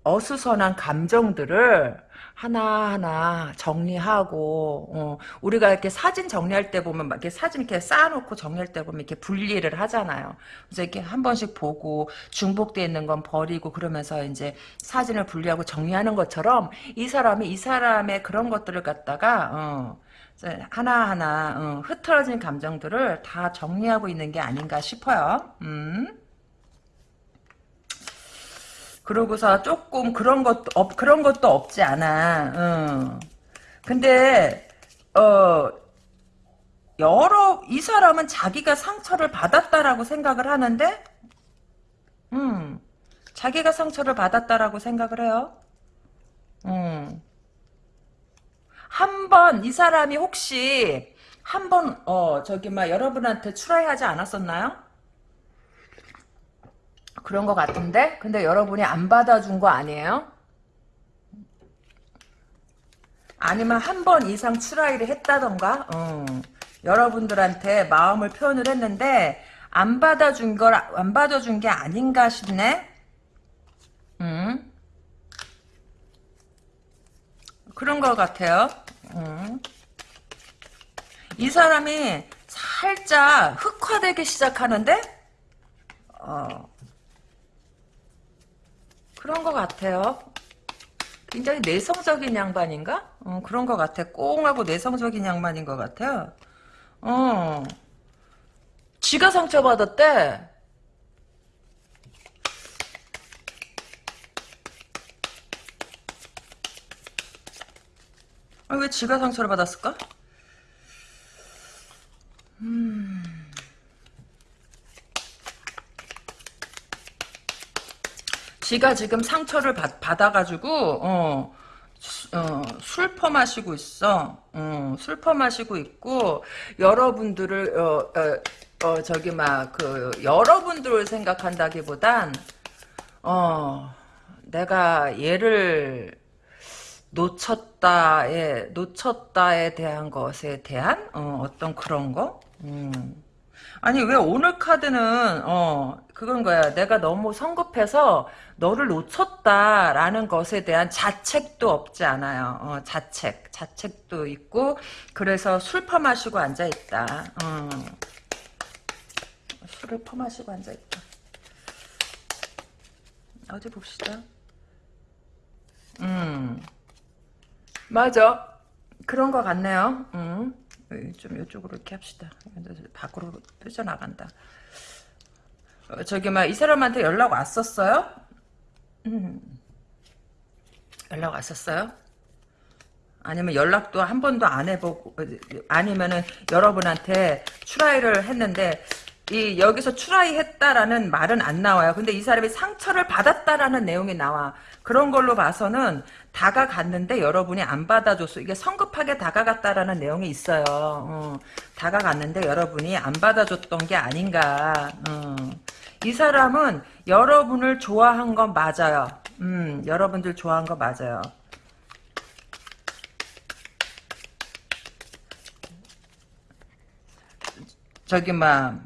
어수선한 감정들을 하나하나 정리하고 어, 우리가 이렇게 사진 정리할 때 보면 막 이렇게 사진 이렇게 쌓아놓고 정리할 때 보면 이렇게 분리를 하잖아요. 그래서 이렇게 한 번씩 보고 중복돼 있는 건 버리고 그러면서 이제 사진을 분리하고 정리하는 것처럼 이 사람이 이 사람의 그런 것들을 갖다가 어, 하나하나 어, 흐트러진 감정들을 다 정리하고 있는 게 아닌가 싶어요. 음. 그러고서 조금 그런 것도 없 그런 것도 없지 않아. 응. 근데 어 여러 이 사람은 자기가 상처를 받았다라고 생각을 하는데, 음 자기가 상처를 받았다라고 생각을 해요. 음. 한 번 이 사람이 혹시 한 번 어 저기 막 여러분한테 추라이하지 않았었나요? 그런 것 같은데 근데 여러분이 안 받아준 거 아니에요? 아니면 한 번 이상 트라이를 했다던가 어. 여러분들한테 마음을 표현을 했는데 안 받아준 걸 안 받아준 게 아닌가 싶네 음. 그런 것 같아요 음. 이 사람이 살짝 흑화되기 시작하는데 어. 그런 것 같아요. 굉장히 내성적인 양반인가? 어, 그런 것 같아. 꽁하고 내성적인 양반인 것 같아요. 어. 지가 상처받았대. 아, 왜 지가 상처를 받았을까? 음. 지가 지금 상처를 받, 받아가지고 어, 어, 술 퍼 마시고 있어. 어, 술 퍼 마시고 있고 여러분들을 어, 어, 어 저기 막 그 여러분들을 생각한다기보단 어 내가 얘를 놓쳤다에 놓쳤다에 대한 것에 대한 어, 어떤 그런 거. 음. 아니 왜 오늘 카드는 어 그건 거야. 내가 너무 성급해서 너를 놓쳤다라는 것에 대한 자책도 없지 않아요. 어, 자책, 자책도 있고 그래서 술 퍼마시고 앉아 있다. 어. 술을 퍼마시고 앉아 있다. 어디 봅시다. 음. 맞아. 그런 것 같네요. 음. 좀 이쪽으로 이렇게 합시다. 밖으로 삐져나간다. 어, 저기 막 이 사람한테 연락 왔었어요? 음. 연락 왔었어요? 아니면 연락도 한 번도 안 해보고 아니면은 여러분한테 추라이를 했는데 이 여기서 추라이 했다라는 말은 안 나와요. 근데 이 사람이 상처를 받았다라는 내용이 나와. 그런 걸로 봐서는 다가갔는데 여러분이 안 받아줬어. 이게 성급하게 다가갔다라는 내용이 있어요. 어, 다가갔는데 여러분이 안 받아줬던 게 아닌가. 어. 이 사람은 여러분을 좋아한 건 맞아요. 음, 여러분들 좋아한 거 맞아요. 저기 막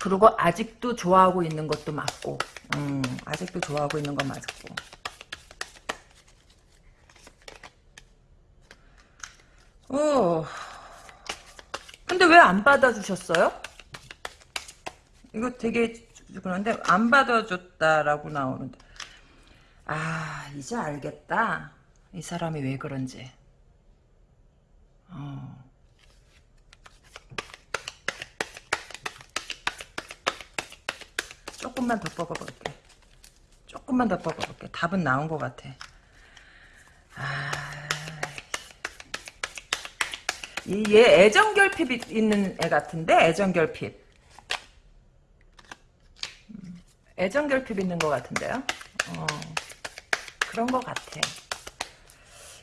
그리고 아직도 좋아하고 있는 것도 맞고 음, 아직도 좋아하고 있는 건 맞고 어 근데 왜 안 받아주셨어요? 이거 되게 그런데 안 받아줬다라고 나오는데 아 이제 알겠다 이 사람이 왜 그런지 어. 조금만 더 뽑아볼게. 조금만 더 뽑아볼게. 답은 나온 것 같아. 아, 얘 애정결핍 있는 애 같은데 애정결핍. 음, 애정결핍 있는 것 같은데요. 어, 그런 것 같아.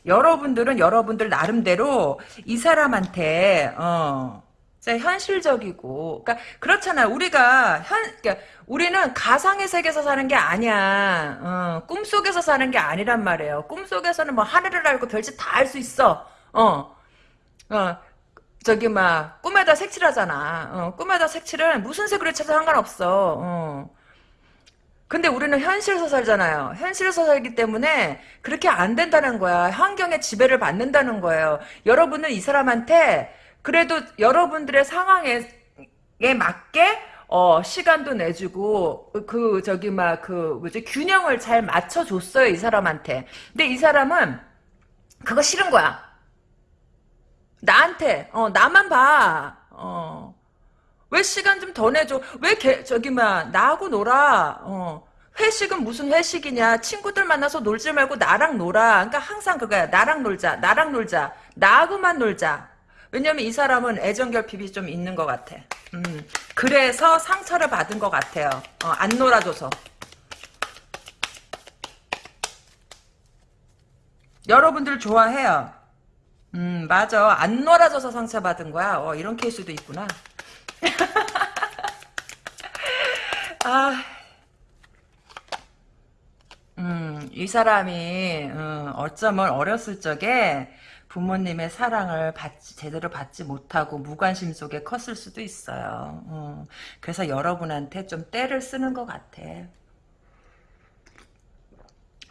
여러분들은 여러분들 나름대로 이 사람한테 어, 현실적이고, 그러니까 그렇잖아. 우리가 현, 그러니까 우리는 가상의 세계에서 사는 게 아니야. 어, 꿈 속에서 사는 게 아니란 말이에요. 꿈 속에서는 뭐 하늘을 알고 별짓 다할수 있어. 어, 어, 저기 막 꿈에다 색칠하잖아. 어, 꿈에다 색칠은 무슨 색으로 쳐도 상관없어. 어. 근데 우리는 현실에서 살잖아요. 현실에서 살기 때문에 그렇게 안 된다는 거야. 환경의 지배를 받는다는 거예요. 여러분은 이 사람한테 그래도 여러분들의 상황에 맞게 어, 시간도 내주고 그 저기 막 그 뭐지 균형을 잘 맞춰 줬어요 이 사람한테. 근데 이 사람은 그거 싫은 거야. 나한테 어 나만 봐. 어. 왜 시간 좀 더 내줘? 왜 개, 저기 막 나하고 놀아? 어. 회식은 무슨 회식이냐? 친구들 만나서 놀지 말고 나랑 놀아. 그러니까 항상 그거야. 나랑 놀자. 나랑 놀자. 나하고만 놀자. 왜냐면 이 사람은 애정 결핍이 좀 있는 것 같아. 음, 그래서 상처를 받은 것 같아요. 어, 안 놀아줘서. 여러분들 좋아해요. 음, 맞아. 안 놀아줘서 상처받은 거야. 어, 이런 케이스도 있구나. <laughs> 아, 음, 이 사람이, 음, 어쩌면 어렸을 적에 부모님의 사랑을 받지, 제대로 받지 못하고 무관심 속에 컸을 수도 있어요. 어. 그래서 여러분한테 좀 때를 쓰는 것 같아.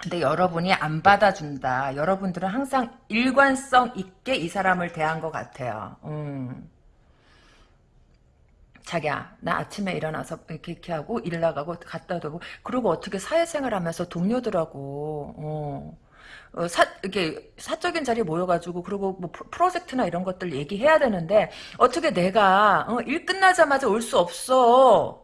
근데 여러분이 안 받아준다. 여러분들은 항상 일관성 있게 이 사람을 대한 것 같아요. 음. 자기야 나 아침에 일어나서 이렇게, 이렇게 하고 일 나가고 갔다 오고 그리고 어떻게 사회생활 하면서 동료들하고 어. 어, 사, 이게 사적인 자리에 모여가지고 그리고 뭐 프로젝트나 이런 것들 얘기해야 되는데 어떻게 내가 어, 일 끝나자마자 올 수 없어.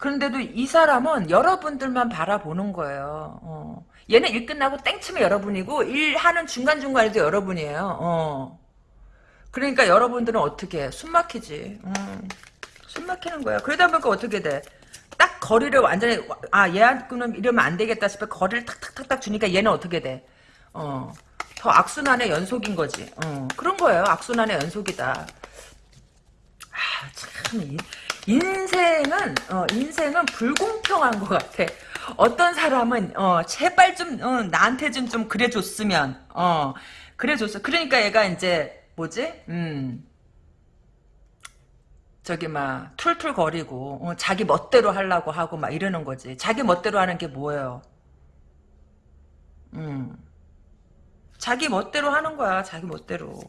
그런데도 이 사람은 여러분들만 바라보는 거예요. 어. 얘는 일 끝나고 땡치면 여러분이고 일하는 중간중간에도 여러분이에요. 어. 그러니까 여러분들은 어떻게 해? 숨 막히지. 음. 숨 막히는 거야. 그러다 보니까 어떻게 돼? 딱 거리를 완전히 아 얘한테는 이러면 안 되겠다 싶어 거리를 탁탁탁탁 주니까 얘는 어떻게 돼? 어. 더 악순환의 연속인 거지. 어. 그런 거예요. 악순환의 연속이다. 아, 참 인생은 어, 인생은 불공평한 것 같아. 어떤 사람은 어 제발 좀 어, 나한테 좀 좀 그래줬으면 어 그래줬어. 그러니까 얘가 이제 뭐지? 음. 저기 막 툴툴 거리고 어, 자기 멋대로 하려고 하고 막 이러는 거지. 자기 멋대로 하는 게 뭐예요? 음. 자기 멋대로 하는 거야. 자기 멋대로.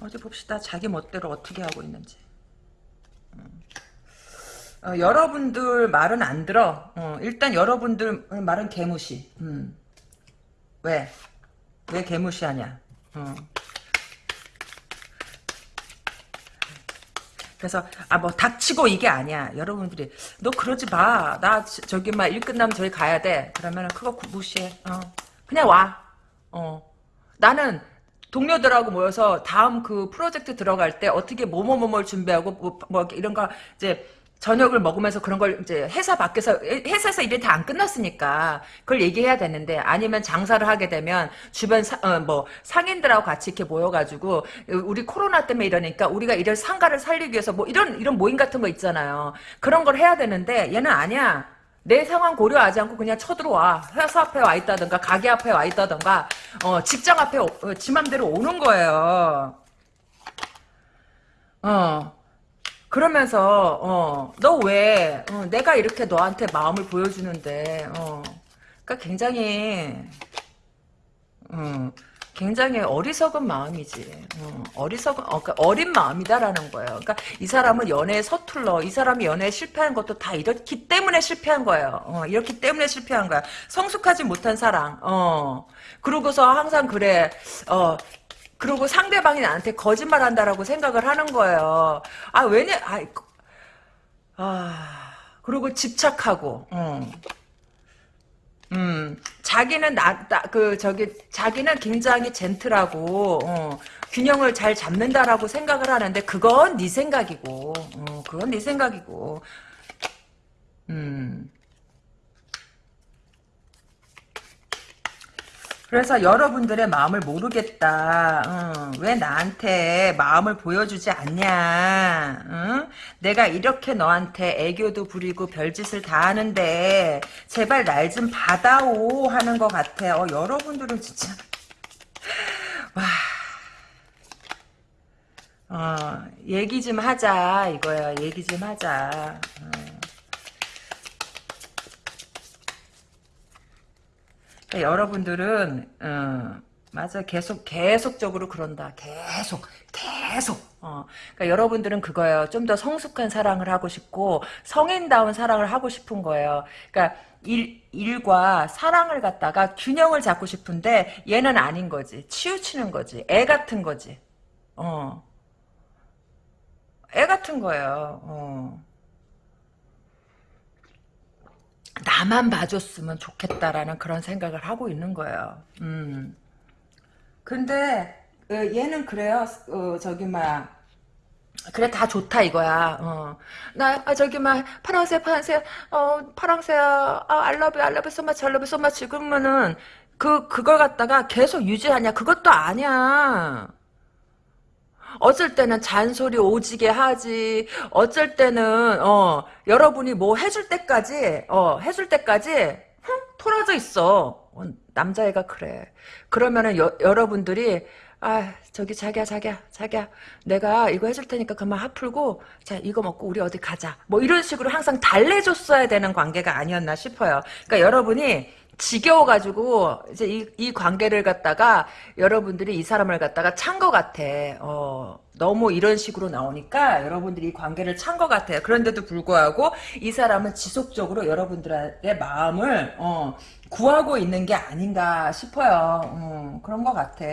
어디 봅시다. 자기 멋대로 어떻게 하고 있는지. 음. 어, 여러분들 말은 안 들어. 어, 일단 여러분들 말은 개무시. 음. 왜? 왜 개무시하냐? 어. 그래서 아 뭐 닥치고 이게 아니야. 여러분들이 너 그러지 마. 나 저- 저기 막 일 끝나면 저기 가야 돼. 그러면은 그거 구- 무시해. 어. 그냥 와. 어. 나는 동료들하고 모여서 다음 그 프로젝트 들어갈 때 어떻게 뭐뭐뭐뭘 준비하고 뭐, 뭐 이런 거 이제 저녁을 먹으면서 그런 걸 이제 회사 밖에서 회사에서 일이 다 안 끝났으니까 그걸 얘기해야 되는데 아니면 장사를 하게 되면 주변 사, 어, 뭐 상인들하고 같이 이렇게 모여가지고 우리 코로나 때문에 이러니까 우리가 이런 상가를 살리기 위해서 뭐 이런 이런 모임 같은 거 있잖아요. 그런 걸 해야 되는데 얘는 아니야. 내 상황 고려하지 않고 그냥 쳐들어와. 회사 앞에 와 있다든가, 가게 앞에 와 있다든가, 어, 직장 앞에, 오- 어, 지 맘대로 오는 거예요. 어. 그러면서, 어, 너 왜, 어, 내가 이렇게 너한테 마음을 보여주는데, 어, 그니까 굉장히, 음, 굉장히 어리석은 마음이지. 어, 어리석은, 어, 그러니까 어린 마음이다라는 거예요. 그러니까 이 사람은 연애에 서툴러. 이 사람이 연애에 실패한 것도 다 이렇기 때문에 실패한 거예요. 어, 이렇기 때문에 실패한 거야. 성숙하지 못한 사랑. 어. 그러고서 항상 그래. 어. 그리고 상대방이 나한테 거짓말 한다라고 생각을 하는 거예요. 아, 왜냐, 아, 아, 그리고 집착하고, 어. 음, 자기는 나, 나, 그, 저기, 자기는 굉장히 젠틀하고, 어, 균형을 잘 잡는다라고 생각을 하는데, 그건 네 생각이고, 어, 그건 네 생각이고, 음. 그래서 여러분들의 마음을 모르겠다. 어, 왜 나한테 마음을 보여주지 않냐. 응? 내가 이렇게 너한테 애교도 부리고 별짓을 다 하는데 제발 날 좀 받아오 하는 것 같아. 어, 여러분들은 진짜 와. 어, 얘기 좀 하자 이거야. 얘기 좀 하자. 어. 그러니까 여러분들은 어, 맞아 계속 계속적으로 그런다. 계속 계속. 어, 그러니까 여러분들은 그거예요. 좀 더 성숙한 사랑을 하고 싶고 성인다운 사랑을 하고 싶은 거예요. 그러니까 일, 일과 사랑을 갖다가 균형을 잡고 싶은데 얘는 아닌 거지. 치우치는 거지. 애 같은 거지. 어. 애 같은 거예요. 어. 나만 봐줬으면 좋겠다라는 그런 생각을 하고 있는 거예요. 음. 근데 어, 얘는 그래요. 어, 저기 막 그래 다 좋다 이거야. 어. 나 아, 저기 막 파랑새 파랑새 어 파랑새 아 알러뷰 알러뷰 소마치 알러뷰 소마치 그러면은 그 그걸 갖다가 계속 유지하냐 그것도 아니야. 어쩔 때는 잔소리 오지게 하지. 어쩔 때는 어 여러분이 뭐 해줄 때까지 어 해줄 때까지 흥 토라져 있어. 어, 남자애가 그래. 그러면은 여, 여러분들이 아 저기 자기야 자기야 자기야 내가 이거 해줄 테니까 그만 화 풀고 자 이거 먹고 우리 어디 가자. 뭐 이런 식으로 항상 달래줬어야 되는 관계가 아니었나 싶어요. 그러니까 여러분이 지겨워가지고 이제 이, 이 관계를 갖다가 여러분들이 이 사람을 갖다가 찬 것 같아. 어, 너무 이런 식으로 나오니까 여러분들이 이 관계를 찬 것 같아요. 그런데도 불구하고 이 사람은 지속적으로 여러분들의 마음을 어, 구하고 있는 게 아닌가 싶어요. 어, 그런 것 같아.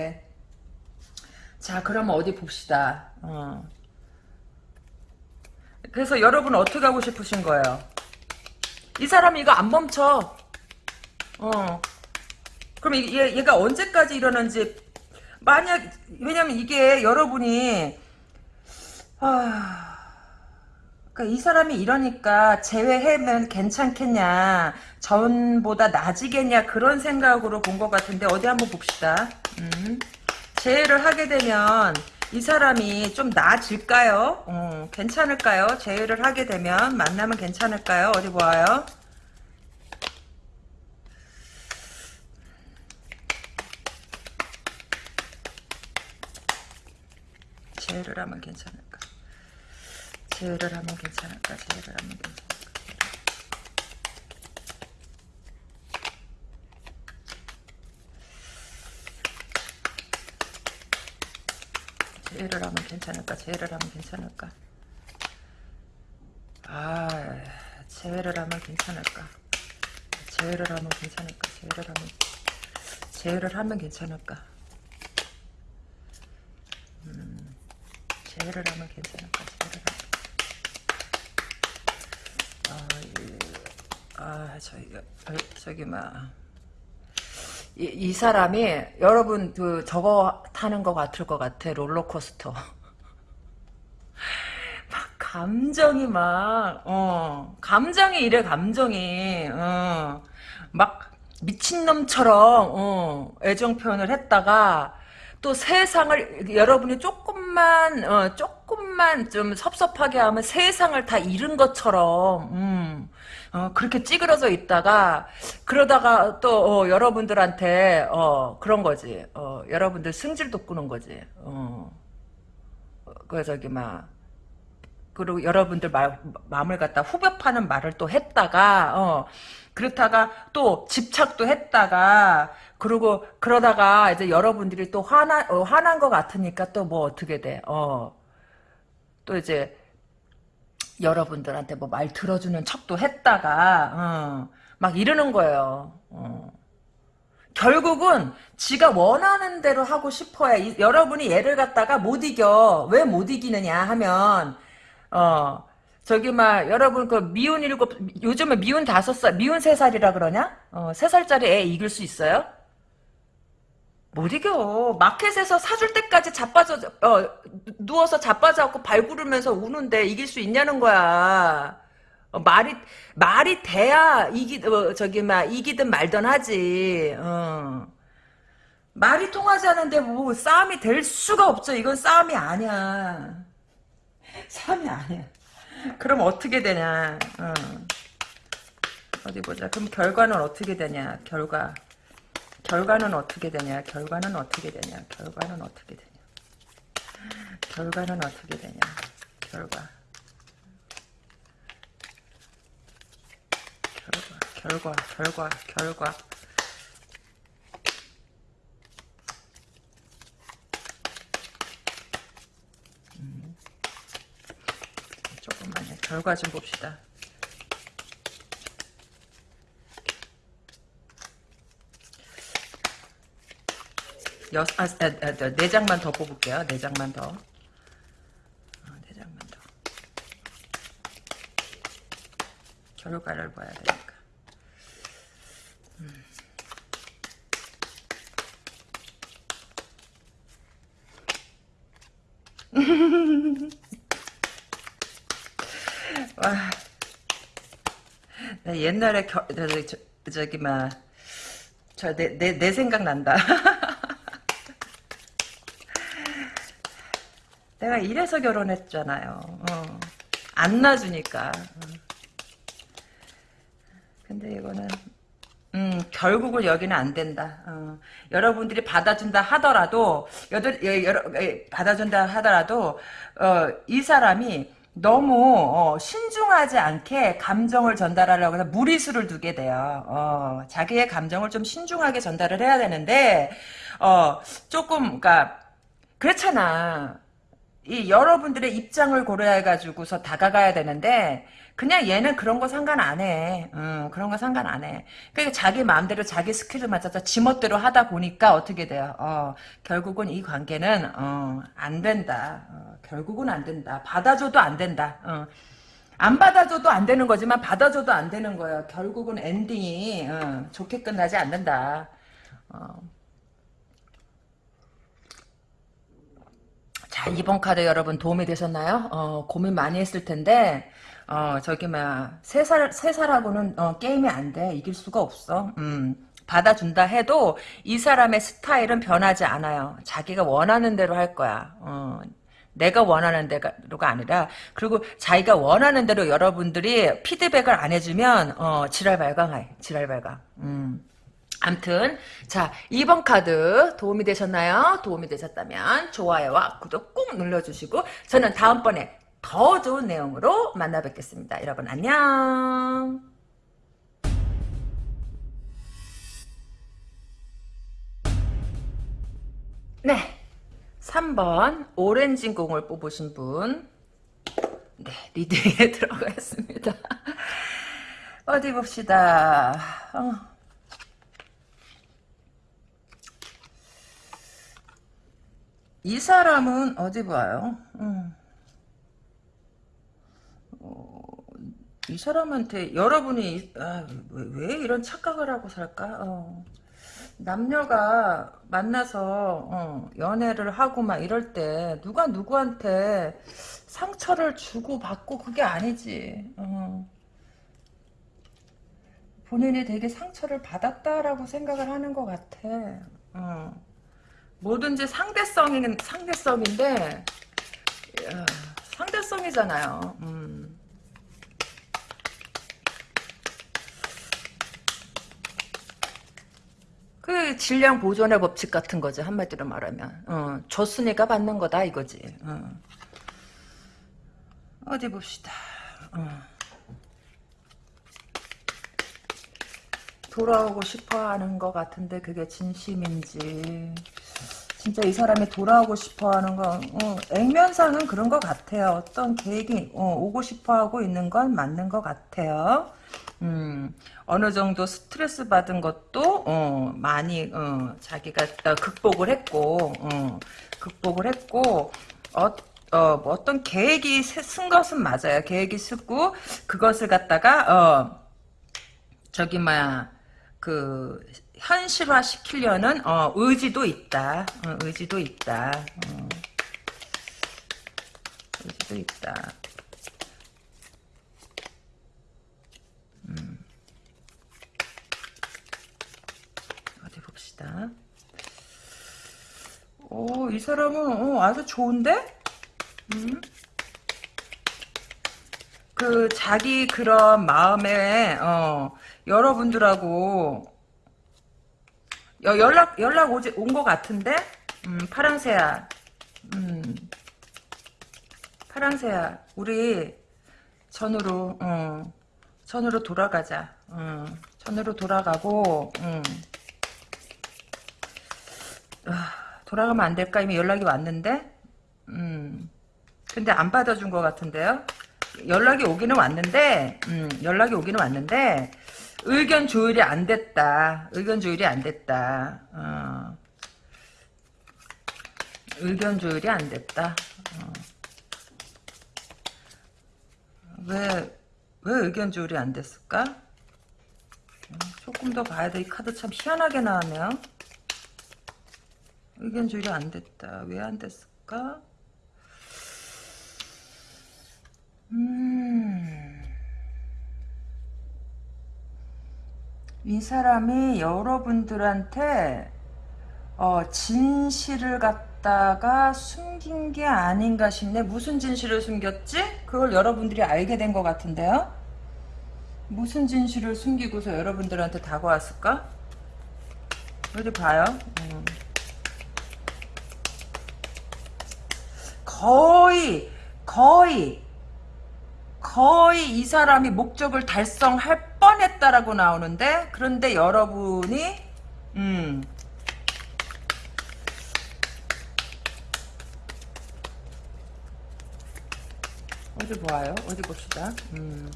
자, 그러면 어디 봅시다. 어. 그래서 여러분 어떻게 하고 싶으신 거예요? 이 사람이 이거 안 멈춰. 어. 그럼 얘, 얘가 언제까지 이러는지 만약 왜냐면 이게 여러분이 아 그러니까 이 사람이 이러니까 제외하면 괜찮겠냐 전보다 나아지겠냐 그런 생각으로 본 것 같은데 어디 한번 봅시다 음. 제외를 하게 되면 이 사람이 좀 나아질까요? 어, 괜찮을까요? 제외를 하게 되면 만나면 괜찮을까요? 어디 보아요? 제외를 하면 괜찮을까? 제외를 하면 괜찮을까? 제외를 하면 괜찮을까? 제외를 하면 괜찮을까? 제외를 하면 괜찮을까? 아, 제외를 하면 괜찮을까? 제외를 하면 괜찮을까? 제외를 하면 제외를 하면 괜찮을까? 음, 제외를 하면 괜찮을까? 제외를 하면 아, 이, 아, 저기, 저기, 막. 이, 이 사람이 여러분 그 저거 타는 것 같을 것 같아 롤러코스터 <laughs> 막 감정이 막 어 감정이 이래 감정이 어 막 미친놈처럼 어 애정 표현을 했다가 또 세상을 여러분이 조금만 어 조금만 좀 섭섭하게 하면 세상을 다 잃은 것처럼 음 어, 그렇게 찌그러져 있다가 그러다가 또 어, 여러분들한테 어, 그런 거지. 어, 여러분들 승질 돋구는 거지. 어. 그 저기 막 그리고 여러분들 말, 마음을 갖다 후벼 파는 말을 또 했다가 어, 그렇다가 또 집착도 했다가 그리고 그러다가 이제 여러분들이 또 화나 어, 화난 것 같으니까 또 뭐 어떻게 돼? 어. 또 이제 여러분들한테 뭐 말 들어주는 척도 했다가 어, 막 이러는 거예요. 어. 결국은 지가 원하는 대로 하고 싶어야 이, 여러분이 얘를 갖다가 못 이겨 왜 못 이기느냐 하면 어 저기 막 여러분 그 미운 일곱 요즘에 미운 다섯 살 미운 세 살이라 그러냐 어, 세 살짜리 애 이길 수 있어요? 못 이겨. 마켓에서 사줄 때까지 자빠져, 어, 누워서 자빠져갖고 발구르면서 우는데 이길 수 있냐는 거야. 어, 말이, 말이 돼야 이기, 어, 저기, 막, 이기든 말든 하지. 어. 말이 통하지 않는데 뭐 싸움이 될 수가 없죠. 이건 싸움이 아니야. 싸움이 아니야. 그럼 어떻게 되냐. 어. 어디 보자. 그럼 결과는 어떻게 되냐. 결과. 결과는 어떻게 되냐? 결과는 어떻게 되냐? 결과는 어떻게 되냐? 결과는 어떻게 되냐? 결과. 결과, 결과, 결과, 결과. 음. 조금만요. 결과 좀 봅시다. 여, 아, 아, 아, 네 장만 더 뽑을게요. 네 장만 더. 어, 네 장만 더. 결과를 봐야 되니까. 음. <laughs> 와. 나 옛날에 겨, 저, 저, 저 기 막 저 내 내 내 생각 난다. <laughs> 내가 이래서 결혼했잖아요. 어. 안 놔주니까. 근데 이거는 음, 결국은 여기는 안 된다. 어. 여러분들이 받아준다 하더라도 여들 여러, 받아준다 하더라도 어, 이 사람이 너무 어, 신중하지 않게 감정을 전달하려고 해서 무리수를 두게 돼요. 어, 자기의 감정을 좀 신중하게 전달을 해야 되는데 어, 조금 그러니까 그렇잖아. 이 여러분들의 입장을 고려해 가지고서 다가가야 되는데 그냥 얘는 그런 거 상관 안 해. 음, 그런 거 상관 안 해. 그러니까 자기 마음대로 자기 skill을 맞춰서 지멋대로 하다 보니까 어떻게 돼요? 어, 결국은 이 관계는 어, 안 된다. 어, 결국은 안 된다. 받아줘도 안 된다. 어. 안 받아줘도 안 되는 거지만 받아줘도 안 되는 거예요. 결국은 ending이 어, 좋게 끝나지 않는다. 어. 이번 카드 여러분 도움이 되셨나요? 어, 고민 많이 했을 텐데, 어, 저기, 막, 세 살, 세 살하고는, 어, 게임이 안 돼. 이길 수가 없어. 음, 받아준다 해도 이 사람의 스타일은 변하지 않아요. 자기가 원하는 대로 할 거야. 어, 내가 원하는 대로가 아니라 그리고 자기가 원하는 대로 여러분들이 피드백을 안 해주면 어, 지랄 발광해. 지랄 발광. 음. 암튼 자 2번 카드 도움이 되셨나요? 도움이 되셨다면 좋아요와 구독 꼭 눌러주시고 저는 다음번에 더 좋은 내용으로 만나 뵙겠습니다. 여러분 안녕 네 3번 오렌지 공을 뽑으신 분 네, 리딩에 <laughs> 들어가겠습니다. 어디 봅시다. 어. 이 사람은 어디 봐요? 음. 어, 이 사람한테 여러분이 아, 왜, 왜, 이런 착각을 하고 살까? 어. 남녀가 만나서 어, 연애를 하고 막 이럴 때 누가 누구한테 상처를 주고 받고 그게 아니지. 어. 본인이 되게 상처를 받았다라고 생각을 하는 것 같아. 어. 뭐든지 상대성인 상대성인데 야, 상대성이잖아요. 음. 그 질량 보존의 법칙 같은 거지 한마디로 말하면 어, 줬으니까 받는 거다 이거지. 어. 디 봅시다. 어. 돌아오고 싶어 하는 것 같은데 그게 진심인지 진짜 이 사람이 돌아오고 싶어 하는 건 어, 액면상은 그런 것 같아요. 어떤 계획이 어, 오고 싶어 하고 있는 건 맞는 것 같아요. 음, 어느 정도 스트레스 받은 것도 어, 많이 어, 자기가 극복을 했고 어, 극복을 했고 어, 어, 뭐 어떤 계획이 쓴 것은 맞아요. 계획이 쓰고 그것을 갖다가 어, 저기 뭐야 그 현실화 시키려는 어, 의지도 있다. 어, 의지도 있다. 어. 의지도 있다. 음. 어디 봅시다. 오, 이 사람은 어, 아주 좋은데? 음? 그 자기 그런 마음에 어, 여러분들하고 여, 연락 연락 오지 온 것 같은데? 음, 파랑새야. 음, 파랑새야. 우리 전으로 어, 전으로 돌아가자. 어, 전으로 돌아가고 음. 아, 돌아가면 안 될까? 이미 연락이 왔는데? 음, 근데 안 받아준 것 같은데요? 연락이 오기는 왔는데 음, 연락이 오기는 왔는데 의견 조율이 안 됐다. 의견 조율이 안 됐다. 어. 의견 조율이 안 됐다. 어. 왜, 왜 의견 조율이 안 됐을까? 어, 조금 더 봐야 돼. 이 카드 참 희한하게 나왔네요. 의견 조율이 안 됐다. 왜 안 됐을까? 음. 이 사람이 여러분들한테 어, 진실을 갖다가 숨긴 게 아닌가 싶네. 무슨 진실을 숨겼지? 그걸 여러분들이 알게 된 것 같은데요? 무슨 진실을 숨기고서 여러분들한테 다가왔을까? 어디 봐요. 음. 거의 거의 거의 이 사람이 목적을 달성할 뻔했다라고 나오는데 그런데 여러분이 음 어디 보아요? 어디 봅시다. 음.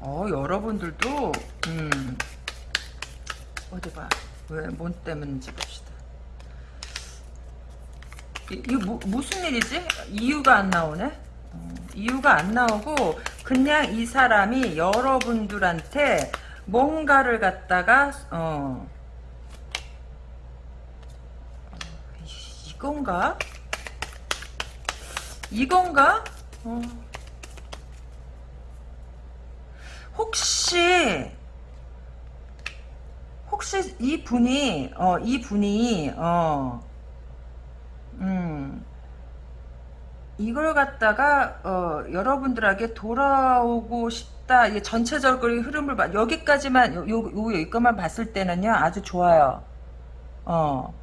어 여러분들도 음 어디 봐. 왜 뭔 때문인지 봅시다. 이거 뭐, 무슨 일이지? 이유가 안 나오네? 어, 이유가 안 나오고 그냥 이 사람이 여러분들한테 뭔가를 갖다가 어, 이건가? 이건가? 어. 혹시 혹시 이 분이 어 이 분이 어 음, 이걸 갖다가 어, 여러분들에게 돌아오고 싶다. 이게 전체적으로 흐름을 봐. 여기까지만 요, 요, 요 여기까지만 봤을 때는요 아주 좋아요. 어.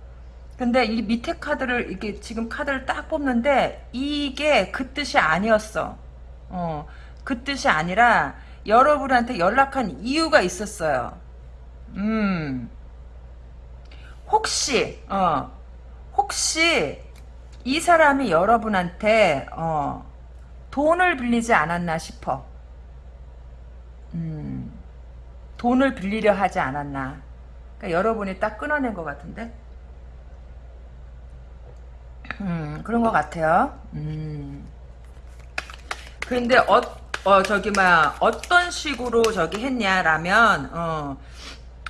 근데 이 밑에 카드를 이게 지금 카드를 딱 뽑는데 이게 그 뜻이 아니었어. 어. 그 뜻이 아니라 여러분한테 연락한 이유가 있었어요. 음. 혹시 어. 혹시 이 사람이 여러분한테 어, 돈을 빌리지 않았나 싶어. 음, 돈을 빌리려 하지 않았나. 그러니까 여러분이 딱 끊어낸 것 같은데. 음, 그런 것 같아요. 음. 근데 어, 어 저기 막 어떤 식으로 저기 했냐라면 어,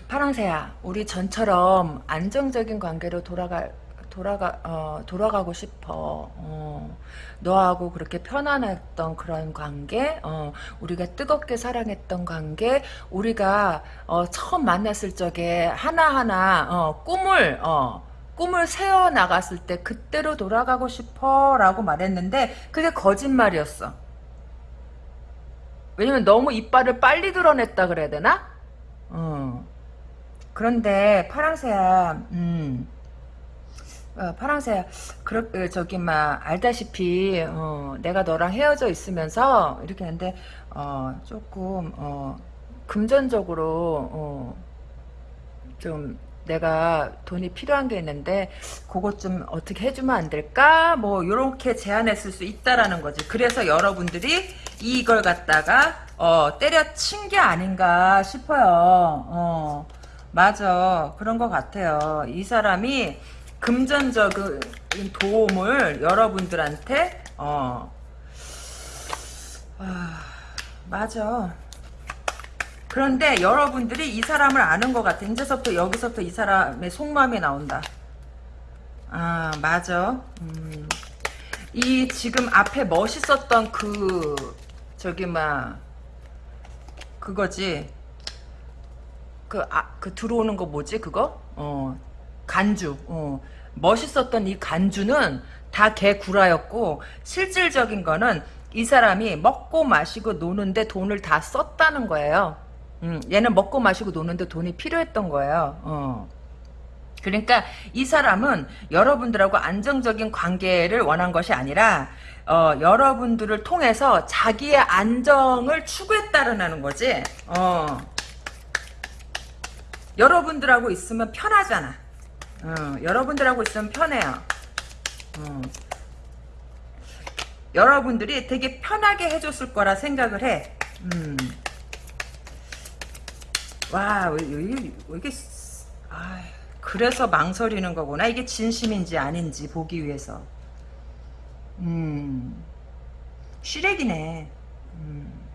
파랑새야, 우리 전처럼 안정적인 관계로 돌아갈 돌아가 어, 돌아가고 싶어. 어, 너하고 그렇게 편안했던 그런 관계, 어, 우리가 뜨겁게 사랑했던 관계, 우리가 어, 처음 만났을 적에 하나하나 어, 꿈을 어, 꿈을 세워 나갔을 때 그때로 돌아가고 싶어라고 말했는데 그게 거짓말이었어. 왜냐면 너무 이빨을 빨리 드러냈다 그래야 되나? 어. 그런데 파랑새야, 음. 어, 파랑새 그렇 어, 저기 막 알다시피 어, 내가 너랑 헤어져 있으면서 이렇게 하는데 어, 조금 어, 금전적으로 어, 좀 내가 돈이 필요한 게 있는데 그것 좀 어떻게 해주면 안 될까? 뭐 이렇게 제안했을 수 있다라는 거지. 그래서 여러분들이 이걸 갖다가 어, 때려친 게 아닌가 싶어요. 어, 맞아. 그런 것 같아요. 이 사람이 금전적인 도움을 여러분들한테 어 아, 맞아. 그런데 여러분들이 이 사람을 아는 것 같아. 이제서부터 여기서부터 이 사람의 속마음이 나온다. 아 맞아. 음. 이 지금 앞에 멋있었던 그 저기 막 그거지. 그, 아, 그 들어오는 거 뭐지 그거? 어 간주. 어. 멋있었던 이 간주는 다 개구라였고 실질적인 거는 이 사람이 먹고 마시고 노는데 돈을 다 썼다는 거예요. 음, 얘는 먹고 마시고 노는데 돈이 필요했던 거예요. 어. 그러니까 이 사람은 여러분들하고 안정적인 관계를 원한 것이 아니라 어, 여러분들을 통해서 자기의 안정을 추구했다는 거지. 어. 여러분들하고 있으면 편하잖아. 어, 여러분들하고 있으면 편해요. 어. 여러분들이 되게 편하게 해줬을 거라 생각을 해. 음. 와, 이게, 아, 그래서 망설이는 거구나. 이게 진심인지 아닌지 보기 위해서. 음, 쉬레기네. 음.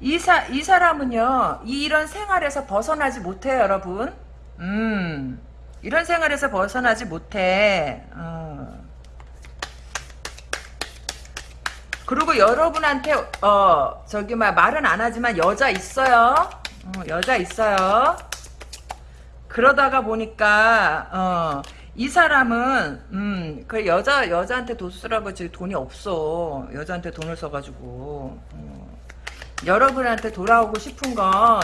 이, 사, 이 사람은요, 이런 생활에서 벗어나지 못해요, 여러분. 음, 이런 생활에서 벗어나지 못해. 어. 그리고 여러분한테 어 저기 막 말은 안 하지만 여자 있어요. 어, 여자 있어요. 그러다가 보니까 어, 이 사람은 음, 그 여자 여자한테 돈 쓰라고 지금 돈이 없어. 여자한테 돈을 써가지고 어. 여러분한테 돌아오고 싶은 건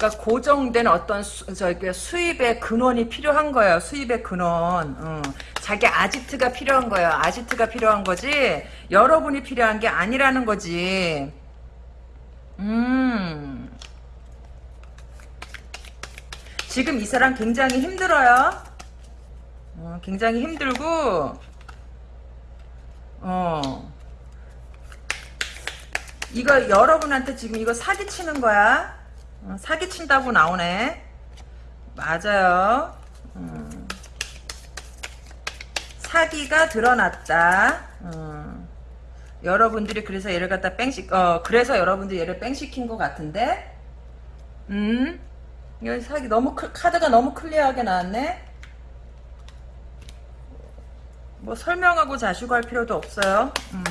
그러니까 고정된 어떤 수, 수입의 근원이 필요한 거예요. 수입의 근원. 어. 자기 아지트가 필요한 거예요. 아지트가 필요한 거지. 여러분이 필요한 게 아니라는 거지. 음. 지금 이 사람 굉장히 힘들어요. 어, 굉장히 힘들고 어. 이거 여러분한테 지금 이거 사기치는 거야. 어, 사기친다고 나오네. 맞아요. 음. 사기가 드러났다. 음. 여러분들이 그래서 얘를 갖다 뺑시, 어, 그래서 여러분들이 얘를 뺑시킨 것 같은데? 음? 이거 사기 너무, 카드가 너무 클리어하게 나왔네? 뭐 설명하고 자시고 할 필요도 없어요. 음.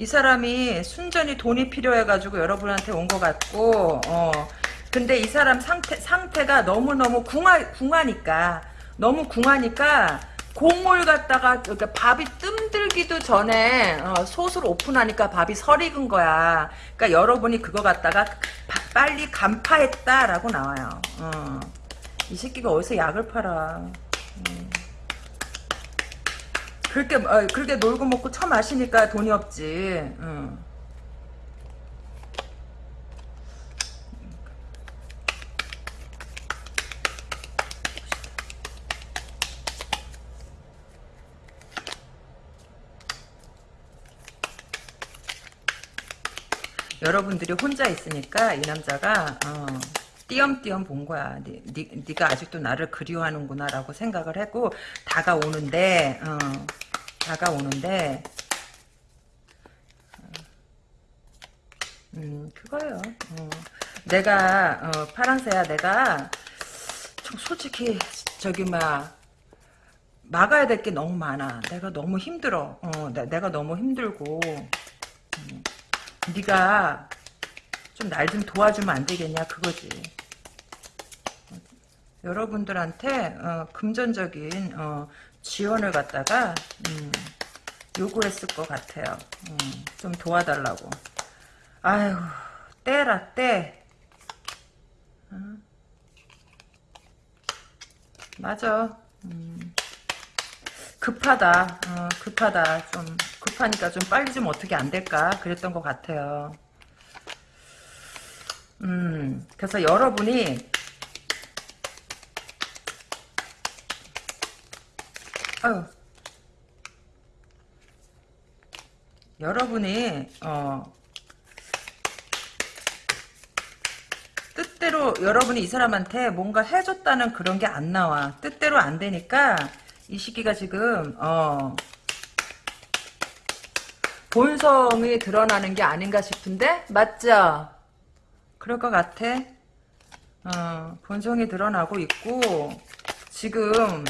이 사람이 순전히 돈이 필요해가지고 여러분한테 온 것 같고, 어, 근데 이 사람 상태, 상태가 너무너무 궁하, 궁하니까, 너무 궁하니까, 공을 갖다가, 그러니까 밥이 뜸들기도 전에, 어, 솥을 오픈하니까 밥이 설익은 거야. 그러니까 여러분이 그거 갖다가 바- 빨리 간파했다라고 나와요. 어. 이 새끼가 어디서 약을 팔아. 음. 그렇게 어, 그렇게 놀고 먹고 처 마시니까 돈이 없지. 응. 여러분들이 혼자 있으니까 이 남자가 어, 띄엄띄엄 본 거야. 니, 니, 네가 아직도 나를 그리워하는구나라고 생각을 하고 다가오는데 어, 다가오는데 음 그거요. 어. 내가 어, 파랑새야 내가 좀 솔직히 저기 막 막아야 될 게 너무 많아. 내가 너무 힘들어. 어, 내, 내가 너무 힘들고 음, 네가 좀 날 좀 도와주면 안 되겠냐 그거지. 여러분들한테 어, 금전적인 어, 지원을 갖다가 음, 요구했을 것 같아요. 음, 좀 도와달라고. 아유 때라 때. 어? 맞아. 음, 급하다. 어, 급하다. 좀 급하니까 좀 빨리 좀 어떻게 안 될까 그랬던 것 같아요. 음, 그래서 여러분이 아유, 여러분이 어, 뜻대로 여러분이 이 사람한테 뭔가 해줬다는 그런 게 안 나와. 뜻대로 안 되니까 이 시기가 지금 어, 본성이 드러나는 게 아닌가 싶은데 맞죠? 그럴 것 같아. 어, 본성이 드러나고 있고 지금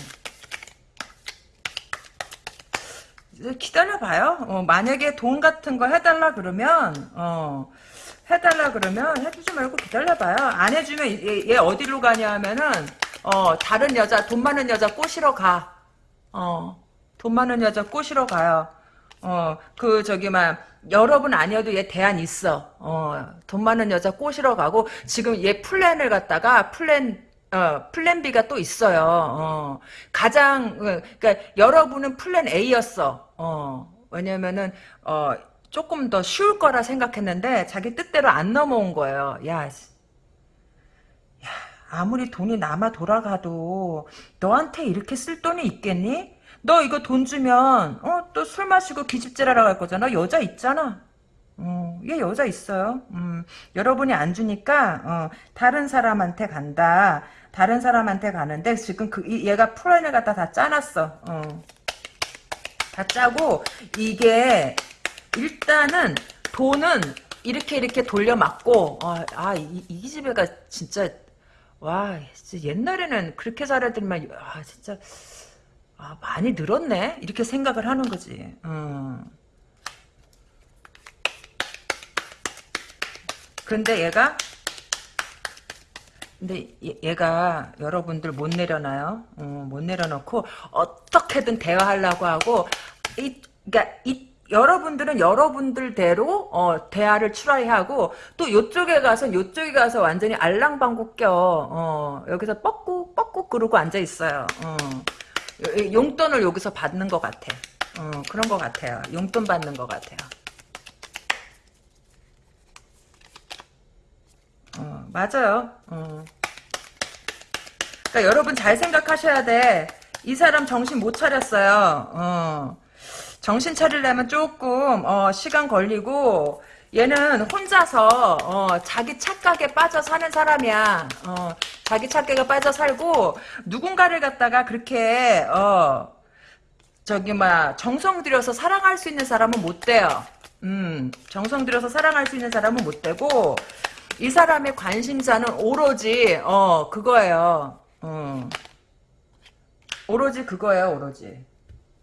이제 기다려봐요. 어, 만약에 돈 같은 거 해달라 그러면 어, 해달라 그러면 해주지 말고 기다려봐요. 안 해주면 얘, 얘 어디로 가냐 하면은 어, 다른 여자 돈 많은 여자 꼬시러 가. 어, 돈 많은 여자 꼬시러 가요. 어, 그, 저기, 막, 여러분 아니어도 얘 대안 있어. 어, 돈 많은 여자 꼬시러 가고, 지금 얘 플랜을 갖다가, 플랜, 어, plan B가 또 있어요. 어, 가장, 어, 그니까, 여러분은 plan A였어. 어, 왜냐면은, 어, 조금 더 쉬울 거라 생각했는데, 자기 뜻대로 안 넘어온 거예요. 야, 야, 아무리 돈이 남아 돌아가도, 너한테 이렇게 쓸 돈이 있겠니? 너 이거 돈 주면 어 또 술 마시고 기집질하러 갈 거잖아. 여자 있잖아. 어, 얘 여자 있어요. 음, 여러분이 안 주니까 어, 다른 사람한테 간다. 다른 사람한테 가는데 지금 그 이- 얘가 플랜을 갖다 다 짜놨어. 어. 다 짜고 이게 일단은 돈은 이렇게 이렇게 돌려막고 아, 아 이, 이 집애가 진짜 와 진짜 옛날에는 그렇게 살아들만 아 진짜 아, 많이 늘었네? 이렇게 생각을 하는 거지. 어. 근데 얘가, 근데 얘, 가 여러분들 못 내려놔요. 어, 못 내려놓고, 어떻게든 대화하려고 하고, 이, 그니까, 이, 여러분들은 여러분들대로 어, 대화를 추라이하고 또 요쪽에 가서 요쪽에 가서 완전히 알랑방구 껴 어, 여기서 뻐꾹 뻐꾹 그러고 앉아 있어요. 어. 용돈을 여기서 받는 것 같아. 어, 그런 것 같아요. 용돈 받는 것 같아요. 맞아요. 어. 그러니까 여러분 잘 생각하셔야 돼. 이 사람 정신 못 차렸어요. 어. 정신 차리려면 조금 어, 시간 걸리고 얘는 혼자서 어, 자기 착각에 빠져 사는 사람이야. 어, 자기 착각에 빠져 살고 누군가를 갖다가 그렇게 어, 저기 막 정성 들여서 사랑할 수 있는 사람은 못 돼요. 음, 정성 들여서 사랑할 수 있는 사람은 못 되고 이 사람의 관심사는 오로지 어 그거예요. 어. 오로지 그거예요, 오로지.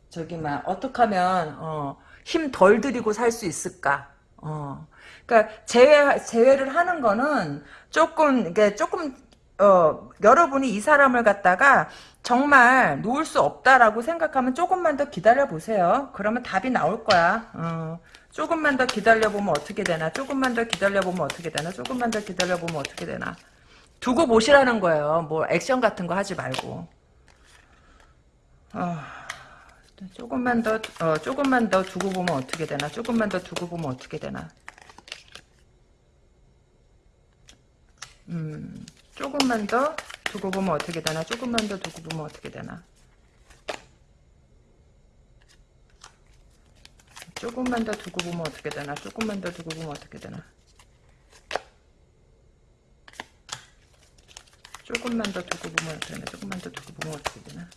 저기 막 어떻게 하면 어 힘 덜 들이고 살 수 있을까? 어. 그러니까 제외 제외를 하는 거는 조금 이게 조금 어 여러분이 이 사람을 갖다가 정말 놓을 수 없다라고 생각하면 조금만 더 기다려 보세요. 그러면 답이 나올 거야. 어. 조금만 더 기다려 보면 어떻게 되나? 조금만 더 기다려 보면 어떻게 되나? 조금만 더 기다려 보면 어떻게 되나? 두고 보시라는 거예요. 뭐 액션 같은 거 하지 말고. 어. 조금만 더, 어, 조금만 더 두고 보면 어떻게 되나? 조금만 더 두고 보면 어떻게 되나? 음, 조금만 더 두고 보면 어떻게 되나? 조금만 더 두고 보면 어떻게 되나? 조금만 더 두고 보면 어떻게 되나? 조금만 더 두고 보면 어떻게 되나? 조금만 더 두고 보면 어떻게 되나? 조금만 더 두고 보면 어떻게 되나?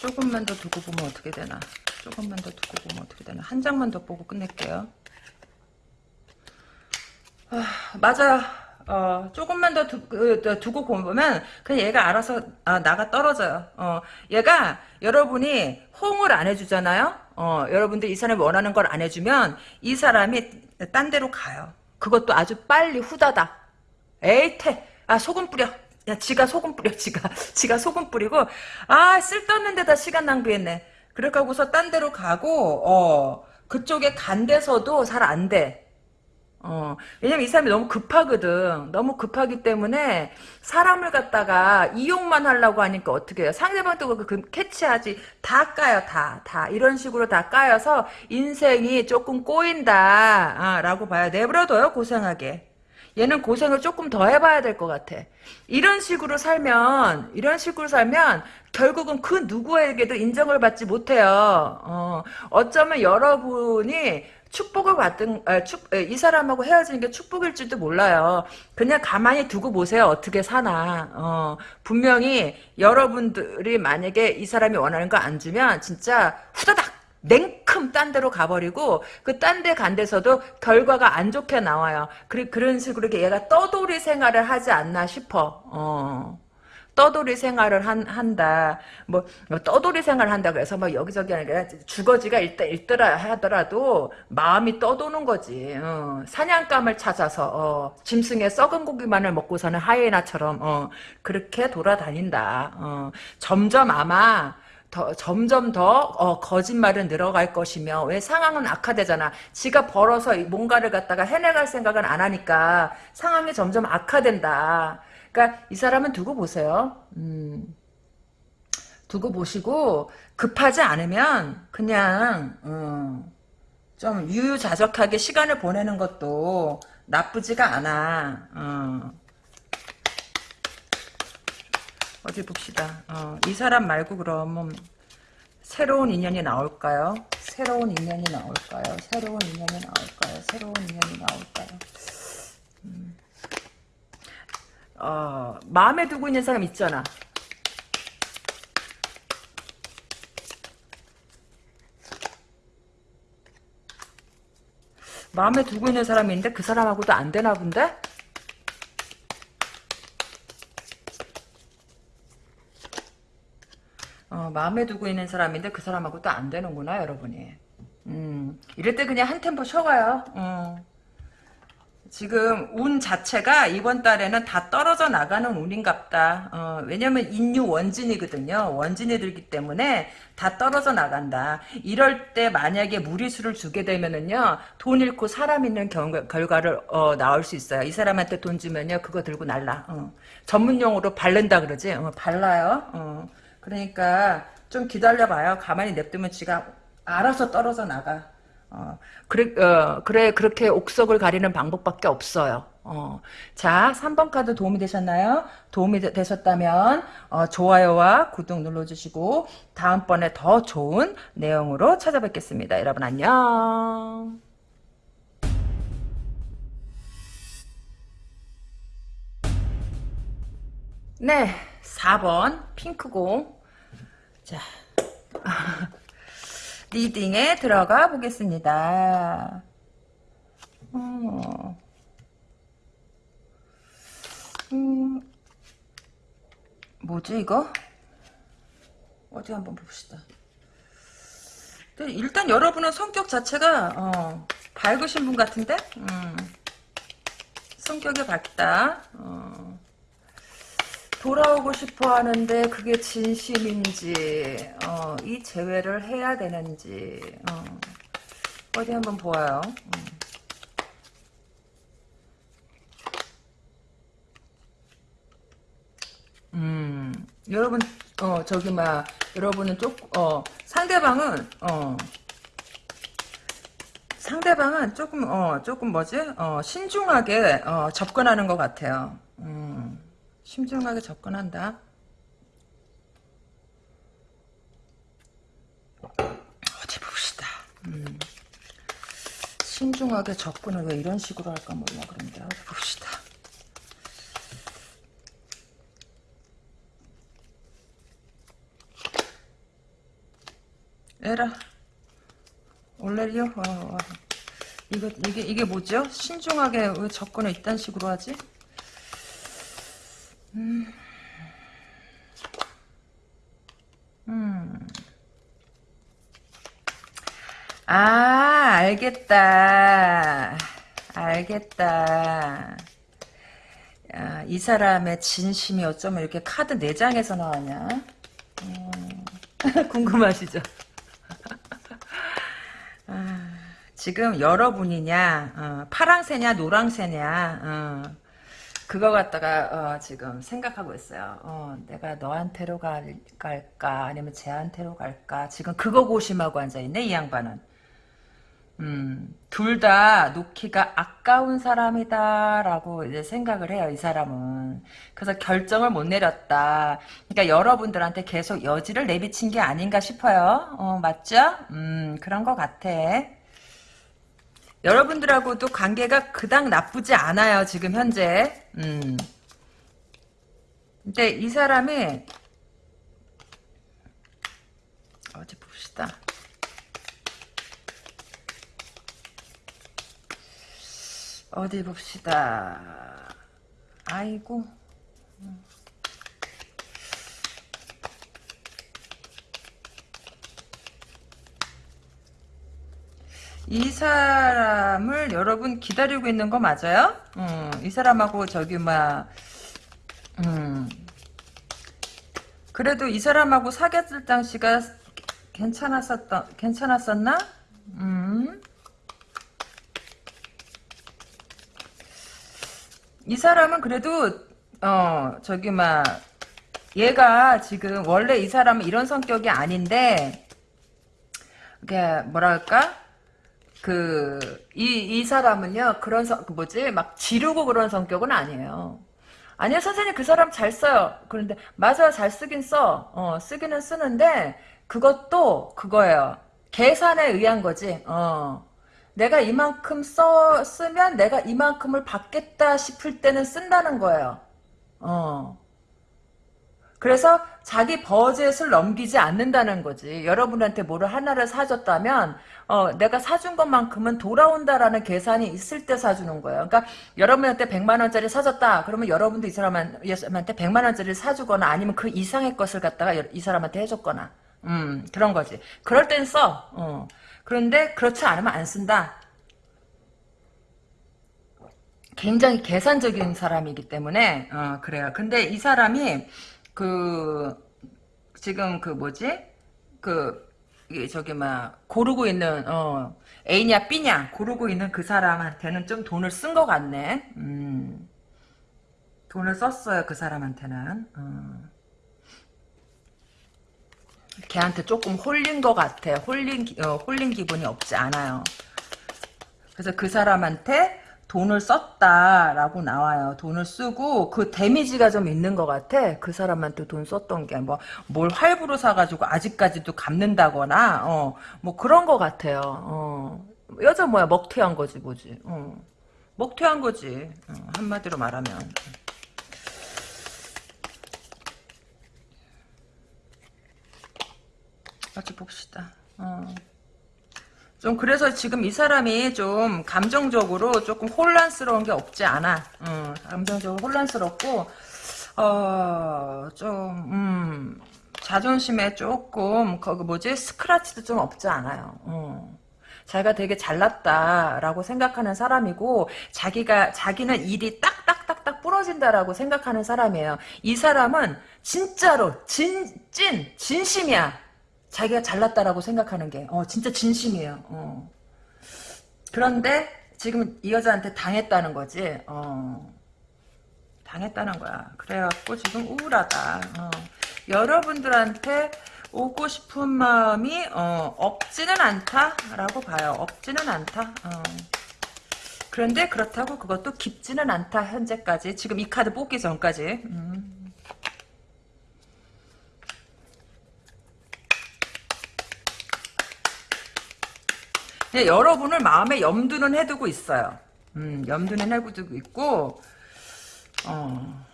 조금만 더 두고 보면 어떻게 되나? 조금만 더 두고 보면 어떻게 되나? 한 장만 더 보고 끝낼게요. 아, 맞아요. 어, 조금만 더 두, 그, 두고 보면 그냥 얘가 알아서 아, 나가 떨어져요. 어, 얘가 여러분이 호응을 안 해주잖아요. 어, 여러분들 이 사람이 원하는 걸 안 해주면 이 사람이 딴 데로 가요. 그것도 아주 빨리 후다닥. 에이태. 아 소금 뿌려. 야 지가 소금 뿌려 지가 <laughs> 지가 소금 뿌리고 아 쓸데없는 데다 시간 낭비했네. 그렇게 하고서 딴 데로 가고 어 그쪽에 간 데서도 잘 안 돼. 어, 왜냐면 이 사람이 너무 급하거든. 너무 급하기 때문에 사람을 갖다가 이용만 하려고 하니까 어떻게 해요? 상대방도 그, 그 캐치하지. 다 까요, 다. 다. 이런 식으로 다 까여서 인생이 조금 꼬인다. 아, 라고 봐요. 내버려둬요, 고생하게. 얘는 고생을 조금 더 해봐야 될 것 같아. 이런 식으로 살면, 이런 식으로 살면, 결국은 그 누구에게도 인정을 받지 못해요. 어, 어쩌면 여러분이 축복을 받든 아, 축, 이 사람하고 헤어지는 게 축복일지도 몰라요. 그냥 가만히 두고 보세요. 어떻게 사나. 어, 분명히 여러분들이 만약에 이 사람이 원하는 거 안 주면 진짜 후다닥 냉큼 딴 데로 가버리고 그 딴 데 간 데서도 결과가 안 좋게 나와요. 그리, 그런 식으로 얘가 떠돌이 생활을 하지 않나 싶어. 어. 떠돌이 생활을 한, 한다. 뭐, 뭐 떠돌이 생활을 한다 그래서 뭐 여기저기 아니라 주거지가 일다 일더라 하더라도 마음이 떠도는 거지. 어, 사냥감을 찾아서 어, 짐승의 썩은 고기만을 먹고 사는 하이에나처럼 어, 그렇게 돌아다닌다. 어, 점점 아마 더, 점점 더 어, 거짓말은 늘어갈 것이며 왜 상황은 악화되잖아. 지가 벌어서 뭔가를 갖다가 해내갈 생각은 안 하니까 상황이 점점 악화된다. 그러니까 이 사람은 두고 보세요. 음, 두고 보시고 급하지 않으면 그냥 음, 좀 유유자적하게 시간을 보내는 것도 나쁘지가 않아. 어. 어디 봅시다. 어, 이 사람 말고 그러면 새로운 인연이 나올까요? 새로운 인연이 나올까요? 새로운 인연이 나올까요? 새로운 인연이 나올까요? 음. 어, 마음에 두고 있는 사람 있잖아. 마음에 두고 있는 사람인데 그 사람하고도 안 되나 본데? 어, 마음에 두고 있는 사람인데 그 사람하고도 안 되는구나 여러분이. 음, 이럴 때 그냥 한 템포 쉬어가요. 어. 지금 운 자체가 이번 달에는 다 떨어져 나가는 운인갑다. 어, 왜냐면 인유 원진이거든요. 원진이 들기 때문에 다 떨어져 나간다. 이럴 때 만약에 무리수를 주게 되면은요. 돈 잃고 사람 있는 경, 결과를 어, 나올 수 있어요. 이 사람한테 돈 주면요. 그거 들고 날라. 어. 전문용어로 바른다 그러지. 어, 발라요. 어. 그러니까 좀 기다려봐요. 가만히 냅두면 지가 알아서 떨어져 나가. 어, 그래, 어, 그래, 그렇게 옥석을 가리는 방법밖에 없어요. 어, 자, 3번 카드 도움이 되셨나요? 도움이 되, 셨다면 어, 좋아요와 구독 눌러주시고 다음번에 더 좋은 내용으로 찾아뵙겠습니다. 여러분 안녕. 네, 4번 핑크공. 자. <laughs> 리딩에 들어가 보겠습니다. 어. 음, 뭐지 이거? 어디 한번 봅시다. 일단 여러분은 성격 자체가 어, 밝으신 분 같은데? 음. 성격이 밝다. 어. 돌아오고 싶어 하는데 그게 진심인지 어, 이 재회를 해야 되는지 어. 어디 한번 보아요. 음. 음, 여러분, 어, 저기, 막, 여러분은 쪽, 어, 상대방은, 어, 상대방은 조금, 어, 조금 뭐지? 어, 신중하게, 어, 접근하는 것 같아요. 음, 신중하게 접근한다. 어디 봅시다. 음, 신중하게 접근을 왜 이런 식으로 할까 몰라, 그런데. 어디 봅시다. 에라. 올레리오? 어, 어. 이거, 이게, 이게 뭐죠? 신중하게 왜 접근을 이딴 식으로 하지? 음. 음. 아, 알겠다. 알겠다. 야, 이 사람의 진심이 어쩌면 이렇게 카드 4장에서 나왔냐? 음. <laughs> 궁금하시죠? <laughs> 아, 지금 여러분이냐, 어, 파랑새냐, 노랑새냐, 어, 그거 갖다가 어, 지금 생각하고 있어요. 어, 내가 너한테로 갈, 갈까, 아니면 쟤한테로 갈까. 지금 그거 고심하고 앉아있네, 이 양반은. 음, 둘 다 놓기가 아까운 사람이다라고 이제 생각을 해요, 이 사람은. 그래서 결정을 못 내렸다. 그러니까 여러분들한테 계속 여지를 내비친 게 아닌가 싶어요. 어, 맞죠? 음, 그런 것 같아. 여러분들하고도 관계가 그닥 나쁘지 않아요, 지금 현재. 음. 근데 이 사람이, 어디 봅시다. 어디 봅시다. 아이고. 이 사람을 여러분 기다리고 있는 거 맞아요? 음, 이 사람하고 저기 막 음. 그래도 이 사람하고 사귀었을 당시가 괜찮았었던 괜찮았었나? 음. 이 사람은 그래도 어 저기 막 얘가 지금 원래 이 사람은 이런 성격이 아닌데 이게 뭐랄까 그 이 이 사람은요 그런 성그 뭐지 막 지르고 그런 성격은 아니에요. 아니요 선생님 그 사람 잘 써요. 그런데 맞아요 잘 쓰긴 써. 어 쓰기는 쓰는데 그것도 그거예요. 계산에 의한 거지. 어. 내가 이만큼 써, 쓰면 내가 이만큼을 받겠다 싶을 때는 쓴다는 거예요. 어. 그래서 자기 버젯을 넘기지 않는다는 거지. 여러분한테 뭐를 하나를 사줬다면, 어, 내가 사준 것만큼은 돌아온다라는 계산이 있을 때 사주는 거예요. 그러니까 여러분한테 100만 원짜리 사줬다. 그러면 여러분도 이 사람한테 100만 원짜리를 사주거나 아니면 그 이상의 것을 갖다가 이 사람한테 해줬거나. 음, 그런 거지. 그럴 땐 써. 어. 그런데 그렇지 않으면 안 쓴다. 굉장히 계산적인 사람이기 때문에 어, 그래요. 근데 이 사람이 그 지금 그 뭐지 그 저기 막 고르고 있는 어 A냐 B냐 고르고 있는 그 사람한테는 좀 돈을 쓴 것 같네. 음, 돈을 썼어요 그 사람한테는. 어. 걔한테 조금 홀린 것 같아. 홀린, 어, 홀린 기분이 없지 않아요. 그래서 그 사람한테 돈을 썼다라고 나와요. 돈을 쓰고 그 데미지가 좀 있는 것 같아. 그 사람한테 돈 썼던 게 뭐 뭘 할부로 사가지고 아직까지도 갚는다거나 어 뭐 그런 것 같아요. 어 여자 뭐야 먹튀한 거지 뭐지. 어 먹튀한 거지. 어, 한마디로 말하면. 같이 봅시다. 어. 좀 그래서 지금 이 사람이 좀 감정적으로 조금 혼란스러운 게 없지 않아. 어, 감정적으로 혼란스럽고 어좀 음, 자존심에 조금 거기 뭐지 스크라치도 좀 없지 않아요. 어. 자기가 되게 잘났다라고 생각하는 사람이고 자기가 자기는 일이 딱딱딱딱 부러진다라고 생각하는 사람이에요. 이 사람은 진짜로 진찐 진심이야. 자기가 잘났다라고 생각하는 게 어, 진짜 진심이에요. 어. 그런데 지금 이 여자한테 당했다는 거지. 어. 당했다는 거야. 그래갖고 지금 우울하다. 어. 여러분들한테 오고 싶은 마음이 어, 없지는 않다라고 봐요. 없지는 않다. 어. 그런데 그렇다고 그것도 깊지는 않다. 현재까지. 지금 이 카드 뽑기 전까지. 음. 여러분을 마음에 염두는 해두고 있어요. 음, 염두는 해두고 있고 어.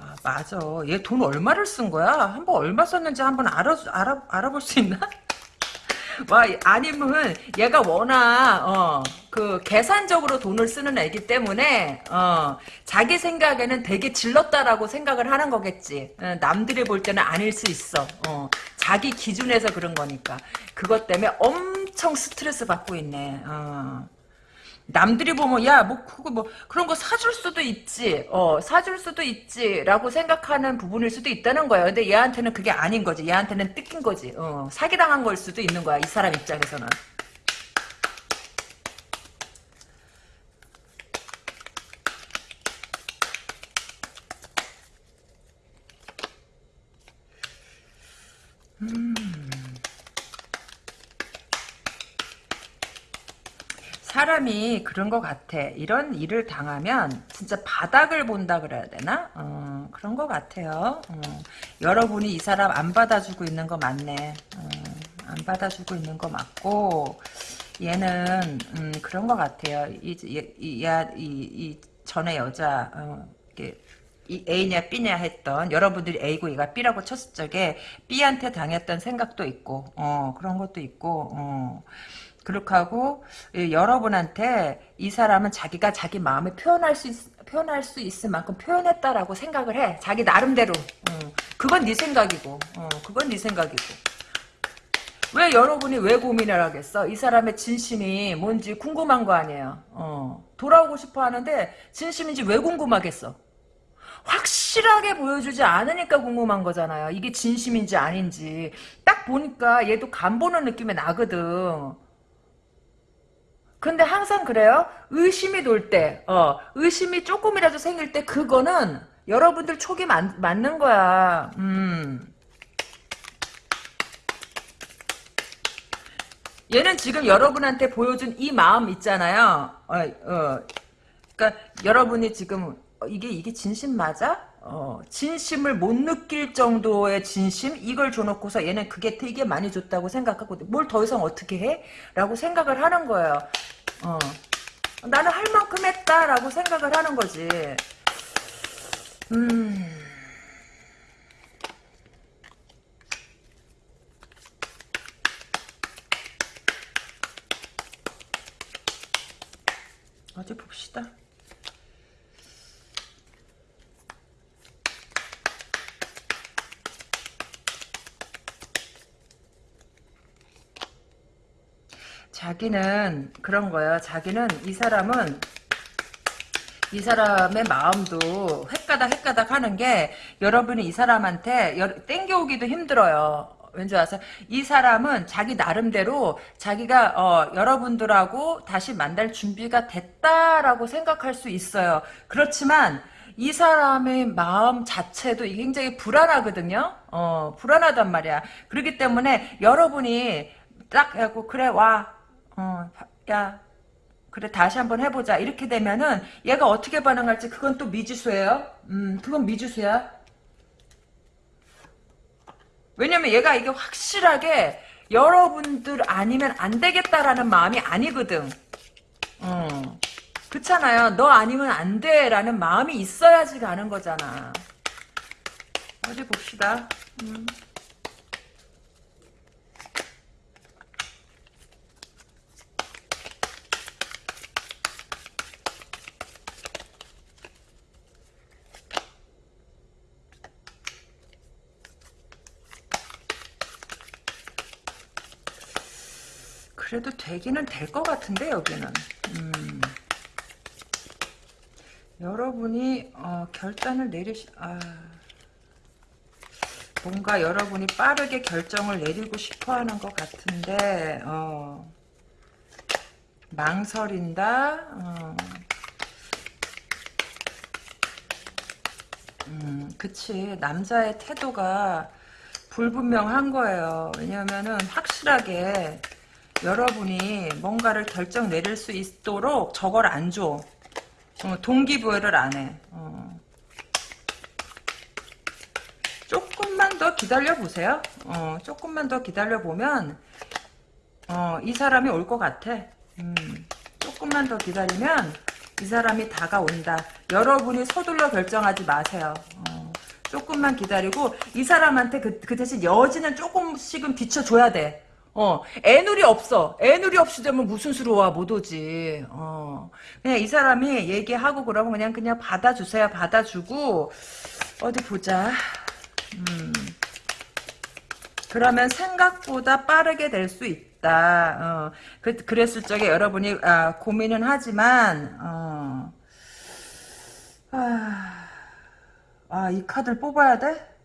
아, 맞아. 얘 돈 얼마를 쓴 거야? 한번 얼마 썼는지 한번 알아, 알아, 알아볼 수 있나? 와, 아니면 얘가 워낙, 어, 그, 계산적으로 돈을 쓰는 애기 때문에, 어, 자기 생각에는 되게 질렀다라고 생각을 하는 거겠지. 어, 남들이 볼 때는 아닐 수 있어. 어, 자기 기준에서 그런 거니까. 그것 때문에 엄청 스트레스 받고 있네. 어. 남들이 보면 야 뭐 그거 뭐 그런 거 사줄 수도 있지. 어 사줄 수도 있지라고 생각하는 부분일 수도 있다는 거예요 근데 얘한테는 그게 아닌 거지. 얘한테는 뜯긴 거지. 어 사기당한 걸 수도 있는 거야. 이 사람 입장에서는 사람이 그런 것 같아. 이런 일을 당하면 진짜 바닥을 본다 그래야 되나? 어, 그런 것 같아요. 어, 여러분이 이 사람 안 받아주고 있는 거 맞네. 어, 안 받아주고 있는 거 맞고 얘는 음, 그런 것 같아요. 이, 이, 이, 이 전에 여자 어, 이 A냐 B냐 했던 여러분들이 A고 얘가 B라고 쳤을 적에 B한테 당했던 생각도 있고 어, 그런 것도 있고 어. 그렇게 하고 예, 여러분한테 이 사람은 자기가 자기 마음을 표현할 수 있, 표현할 수 있을 만큼 표현했다라고 생각을 해. 자기 나름대로. 어, 그건 네 생각이고. 어, 그건 네 생각이고. 왜 여러분이 왜 고민을 하겠어? 이 사람의 진심이 뭔지 궁금한 거 아니에요. 어, 돌아오고 싶어 하는데 진심인지 왜 궁금하겠어? 확실하게 보여주지 않으니까 궁금한 거잖아요. 이게 진심인지 아닌지. 딱 보니까 얘도 간 보는 느낌이 나거든. 근데 항상 그래요. 의심이 돌 때, 어, 의심이 조금이라도 생길 때 그거는 여러분들 촉이 맞, 맞는 거야. 음. 얘는 지금 여러분한테 보여준 이 마음 있잖아요. 어, 어. 그러니까 여러분이 지금 어, 이게 이게 진심 맞아? 어, 진심을 못 느낄 정도의 진심 이걸 줘놓고서 얘는 그게 되게 많이 줬다고 생각하고 뭘 더 이상 어떻게 해? 라고 생각을 하는 거예요. 어. 나는 할 만큼 했다 라고 생각을 하는 거지. 음. 어디 봅시다. 자기는 그런 거예요. 자기는 이 사람은 이 사람의 마음도 헷가닥 헷가닥 하는 게 여러분이 이 사람한테 땡겨오기도 힘들어요. 왠지 아세요? 이 사람은 자기 나름대로 자기가 어, 여러분들하고 다시 만날 준비가 됐다라고 생각할 수 있어요. 그렇지만 이 사람의 마음 자체도 굉장히 불안하거든요. 어, 불안하단 말이야. 그렇기 때문에 여러분이 딱 하고 그래 와 어, 야, 그래 다시 한번 해보자. 이렇게 되면은 얘가 어떻게 반응할지 그건 또 미지수예요. 음, 그건 미지수야. 왜냐면 얘가 이게 확실하게 여러분들 아니면 안 되겠다라는 마음이 아니거든. 어. 그렇잖아요. 너 아니면 안 돼라는 마음이 있어야지 가는 거잖아. 어디 봅시다. 음. 그래도 되기는 될 것 같은데 여기는 음. 여러분이 어, 결단을 내리시 아, 뭔가 여러분이 빠르게 결정을 내리고 싶어하는 것 같은데 어, 망설인다 어. 음, 그치 남자의 태도가 불분명한 거예요 왜냐면은 확실하게 여러분이 뭔가를 결정 내릴 수 있도록 저걸 안 줘. 어, 동기부여를 안 해. 어. 조금만 더 기다려보세요. 어, 조금만 더 기다려보면 어, 이 사람이 올 것 같아. 음, 조금만 더 기다리면 이 사람이 다가온다. 여러분이 서둘러 결정하지 마세요. 어, 조금만 기다리고 이 사람한테 그, 그 대신 여지는 조금씩은 비춰줘야 돼. 어, 애누리 없어. 애누리 없이 되면 무슨 수로 와, 못 오지. 어. 그냥 이 사람이 얘기하고 그러면 그냥, 그냥 받아주세요. 받아주고, 어디 보자. 음. 그러면 생각보다 빠르게 될 수 있다. 어. 그, 그랬을 적에 여러분이, 아, 고민은 하지만, 어. 아, 아, 이 카드를 뽑아야 돼?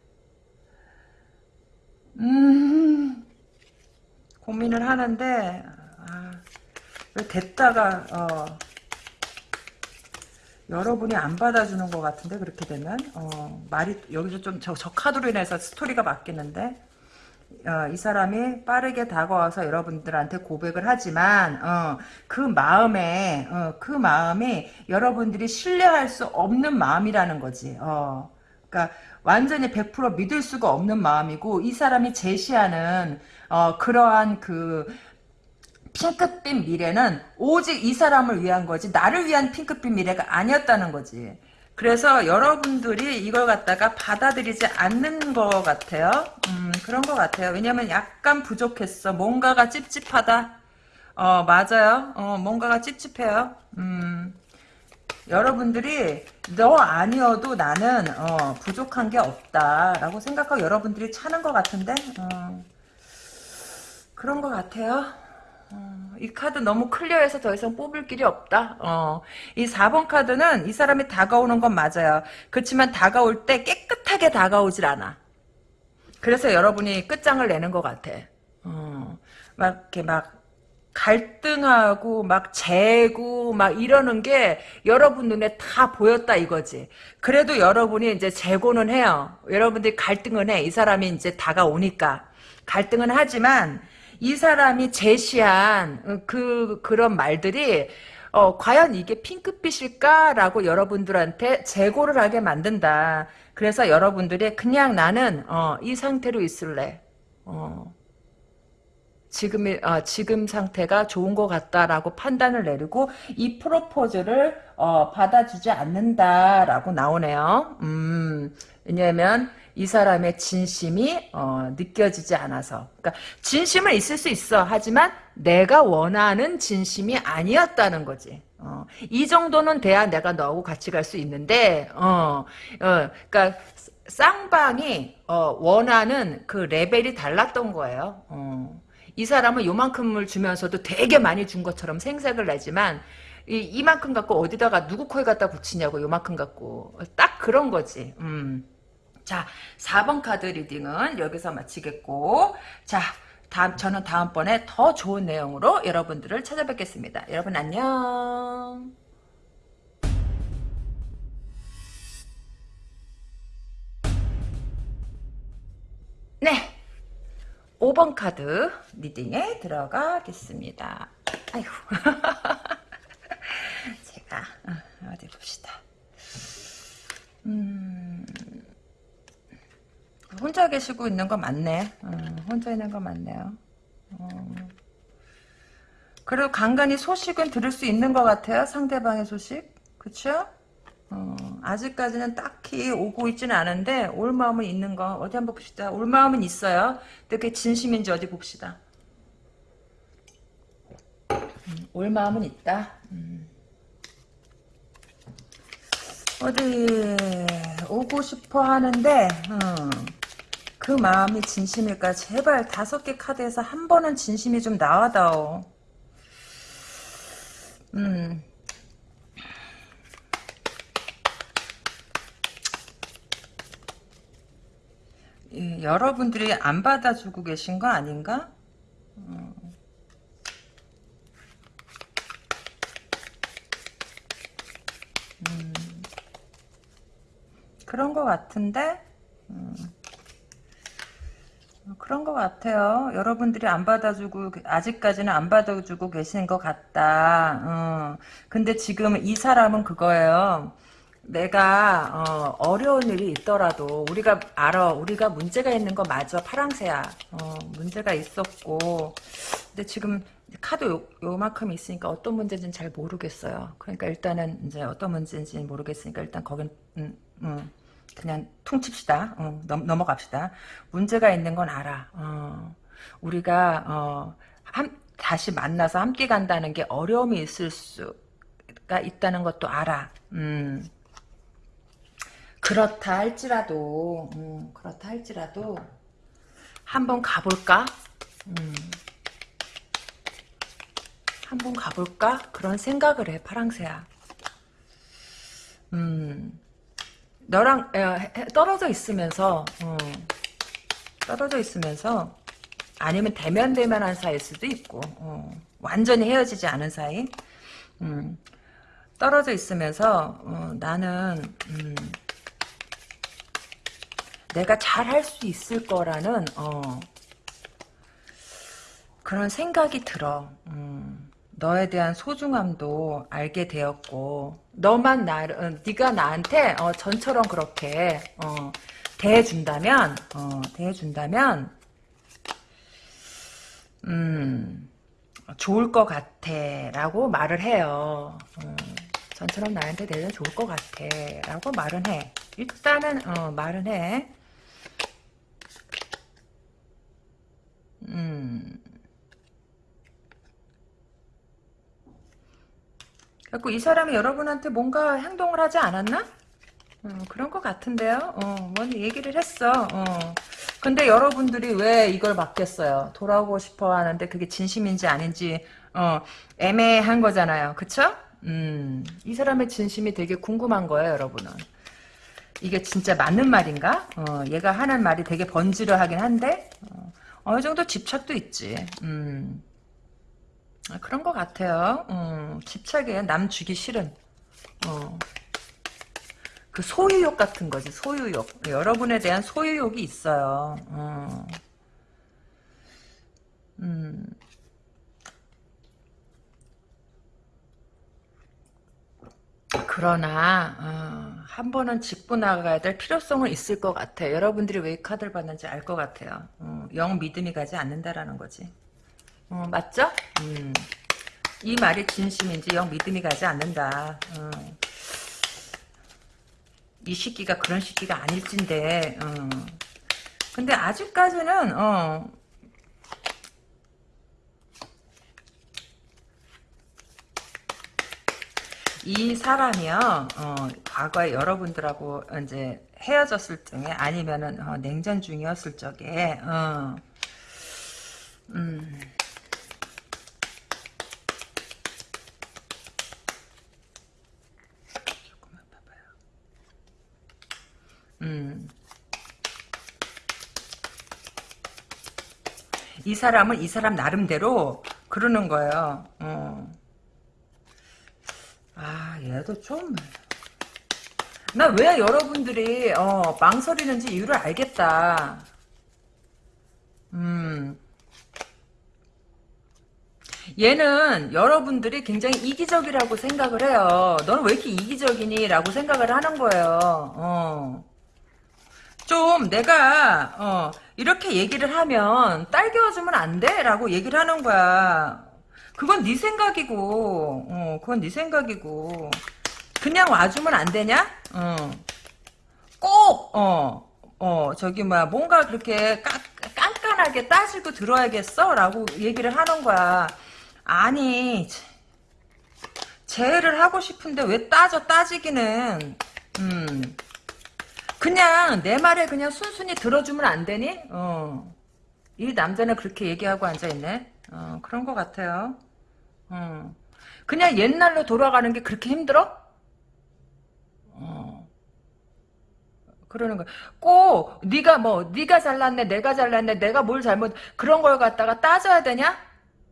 음. 고민을 하는데 아, 왜 됐다가 어, 여러분이 안 받아주는 것 같은데 그렇게 되면 어, 말이 여기서 좀저 카드로 인해서 스토리가 바뀌는데 어, 이 사람이 빠르게 다가와서 여러분들한테 고백을 하지만 어, 그 마음에 어, 그 마음이 여러분들이 신뢰할 수 없는 마음이라는 거지. 어, 그러니까 완전히 100% 믿을 수가 없는 마음이고 이 사람이 제시하는 어, 그러한 그 핑크빛 미래는 오직 이 사람을 위한 거지 나를 위한 핑크빛 미래가 아니었다는 거지. 그래서 여러분들이 이걸 갖다가 받아들이지 않는 것 같아요. 음, 그런 것 같아요. 왜냐면 약간 부족했어. 뭔가가 찝찝하다. 어, 맞아요. 어, 뭔가가 찝찝해요. 음, 여러분들이 너 아니어도 나는 어, 부족한 게 없다라고 생각하고 여러분들이 차는 것 같은데 어, 그런 것 같아요. 어, 이 카드 너무 클리어해서 더 이상 뽑을 길이 없다. 어, 이 4번 카드는 이 사람이 다가오는 건 맞아요. 그렇지만 다가올 때 깨끗하게 다가오질 않아. 그래서 여러분이 끝장을 내는 것 같아. 어, 막 이렇게 막 갈등하고 막 재고 막 이러는 게 여러분 눈에 다 보였다 이거지. 그래도 여러분이 이제 재고는 해요. 여러분들이 갈등은 해. 이 사람이 이제 다가오니까 갈등은 하지만 이 사람이 제시한 그 그런 말들이 어, 과연 이게 핑크빛일까라고 여러분들한테 재고를 하게 만든다. 그래서 여러분들이 그냥 나는 어, 이 상태로 있을래. 어. 지금 어, 지금 상태가 좋은 것 같다라고 판단을 내리고 이 프로포즈를 어, 받아주지 않는다라고 나오네요. 음, 왜냐하면 이 사람의 진심이 어, 느껴지지 않아서. 그러니까 진심은 있을 수 있어. 하지만 내가 원하는 진심이 아니었다는 거지. 어, 이 정도는 돼야 내가 너하고 같이 갈 수 있는데, 어, 어, 그러니까 쌍방이 어, 원하는 그 레벨이 달랐던 거예요. 어. 이 사람은 요만큼을 주면서도 되게 많이 준 것처럼 생색을 내지만 이, 이만큼 갖고 어디다가 누구 코에 갖다 붙이냐고 요만큼 갖고 딱 그런 거지. 음. 자 4번 카드 reading은 여기서 마치겠고 자 다음 저는 다음번에 더 좋은 내용으로 여러분들을 찾아뵙겠습니다. 여러분 안녕. 네. 5번 카드 reading에 들어가겠습니다. 아이고. <laughs> 제가, 어, 디 봅시다. 음, 혼자 계시고 있는 거 맞네. 음, 혼자 있는 거 맞네요. 어. 그리고 간간히 소식은 들을 수 있는 것 같아요. 상대방의 소식. 그쵸? 어, 아직까지는 딱히 오고 있지는 않은데 올 마음은 있는 거 어디 한번 봅시다. 올 마음은 있어요. 근데 그게 진심인지 어디 봅시다. 음, 올 마음은 있다. 음. 어디 오고 싶어 하는데 어, 그 마음이 진심일까? 제발 다섯 개 카드에서 한 번은 진심이 좀 나와다오. 음. 예, 여러분들이 안 받아주고 계신 거 아닌가? 음. 음. 그런 것 같은데 음. 그런 것 같아요. 여러분들이 안 받아주고 아직까지는 안 받아주고 계신 것 같다. 어. 근데 지금 이 사람은 그거예요. 내가 어, 려운 일이 있더라도 우리가 알아. 우리가 문제가 있는 거 맞아. 파랑새야. 어, 문제가 있었고 근데 지금 카드 요, 요만큼 있으니까 어떤 문제인지는 잘 모르겠어요. 그러니까 일단은 이제 어떤 문제인지는 모르겠으니까 일단 거긴 음, 음. 그냥 퉁칩시다. 어, 넘, 넘어갑시다. 문제가 있는 건 알아. 어, 우리가 어, 한, 다시 만나서 함께 간다는 게 어려움이 있을 수가 있다는 것도 알아. 음. 그렇다 할지라도 음, 그렇다 할지라도 한번 가볼까? 음. 한번 가볼까? 그런 생각을 해 파랑새야. 음. 너랑 떨어져 있으면서 어, 떨어져 있으면서 아니면 대면 대면한 사이일 수도 있고 어, 완전히 헤어지지 않은 사이 음, 떨어져 있으면서 어, 나는 음, 내가 잘 할 수 있을 거라는 어, 그런 생각이 들어 음. 너에 대한 소중함도 알게 되었고 너만 나를 어, 네가 나한테 어, 전처럼 그렇게 어, 대해준다면 어, 대해준다면 음 좋을 것 같아 라고 말을 해요. 어, 전처럼 나한테 대해서 좋을 것 같아 라고 말은 해. 일단은 어, 말은 해. 음. 그래서 이 사람이 여러분한테 뭔가 행동을 하지 않았나? 어, 그런 것 같은데요. 어, 뭔 얘기를 했어. 어. 근데 여러분들이 왜 이걸 맡겠어요? 돌아오고 싶어 하는데 그게 진심인지 아닌지 어, 애매한 거잖아요. 그쵸? 음, 이 사람의 진심이 되게 궁금한 거예요, 여러분은. 이게 진짜 맞는 말인가? 어, 얘가 하는 말이 되게 번지르하긴 한데 어, 어느 정도 집착도 있지. 음. 아, 그런 것 같아요. 어, 집착에 남 주기 싫은. 어. 그 소유욕 같은 거지, 소유욕. 여러분에 대한 소유욕이 있어요. 어. 음. 그러나 어, 한 번은 짚고 나가야 될 필요성은 있을 것 같아. 여러분들이 왜 이 카드를 받는지 알 것 같아요. 어, 영 믿음이 가지 않는다라는 거지. 어, 맞죠? 음. 이 말이 진심인지 영 믿음이 가지 않는다. 어. 이 시기가 그런 시기가 아닐진데. 어. 근데 아직까지는 어. 이 사람이요, 어, 과거에 여러분들하고 이제 헤어졌을 적에 아니면은 어, 냉전 중이었을 적에, 어, 음, 음. 이 사람은 이 사람 나름대로 그러는 거예요. 어. 아, 얘도 좀. 나 왜 여러분들이, 어, 망설이는지 이유를 알겠다. 음. 얘는 여러분들이 굉장히 이기적이라고 생각을 해요. 너는 왜 이렇게 이기적이니? 라고 생각을 하는 거예요. 어. 좀 내가 어, 이렇게 얘기를 하면 딸겨주면 안 돼? 라고 얘기를 하는 거야. 그건 네 생각이고 어, 그건 네 생각이고 그냥 와주면 안 되냐? 어. 꼭 어, 어, 저기 뭐야 뭔가 그렇게 까, 깐깐하게 따지고 들어야겠어? 라고 얘기를 하는 거야. 아니 제의를 하고 싶은데 왜 따져 따지기는 음 그냥 내 말에 그냥 순순히 들어주면 안 되니? 어. 이 남자는 그렇게 얘기하고 앉아있네. 어, 그런 것 같아요. 어. 그냥 옛날로 돌아가는 게 그렇게 힘들어? 어. 그러는 거야. 꼭 네가 뭐 네가 잘났네, 내가 잘났네, 내가 뭘 잘못 그런 걸 갖다가 따져야 되냐?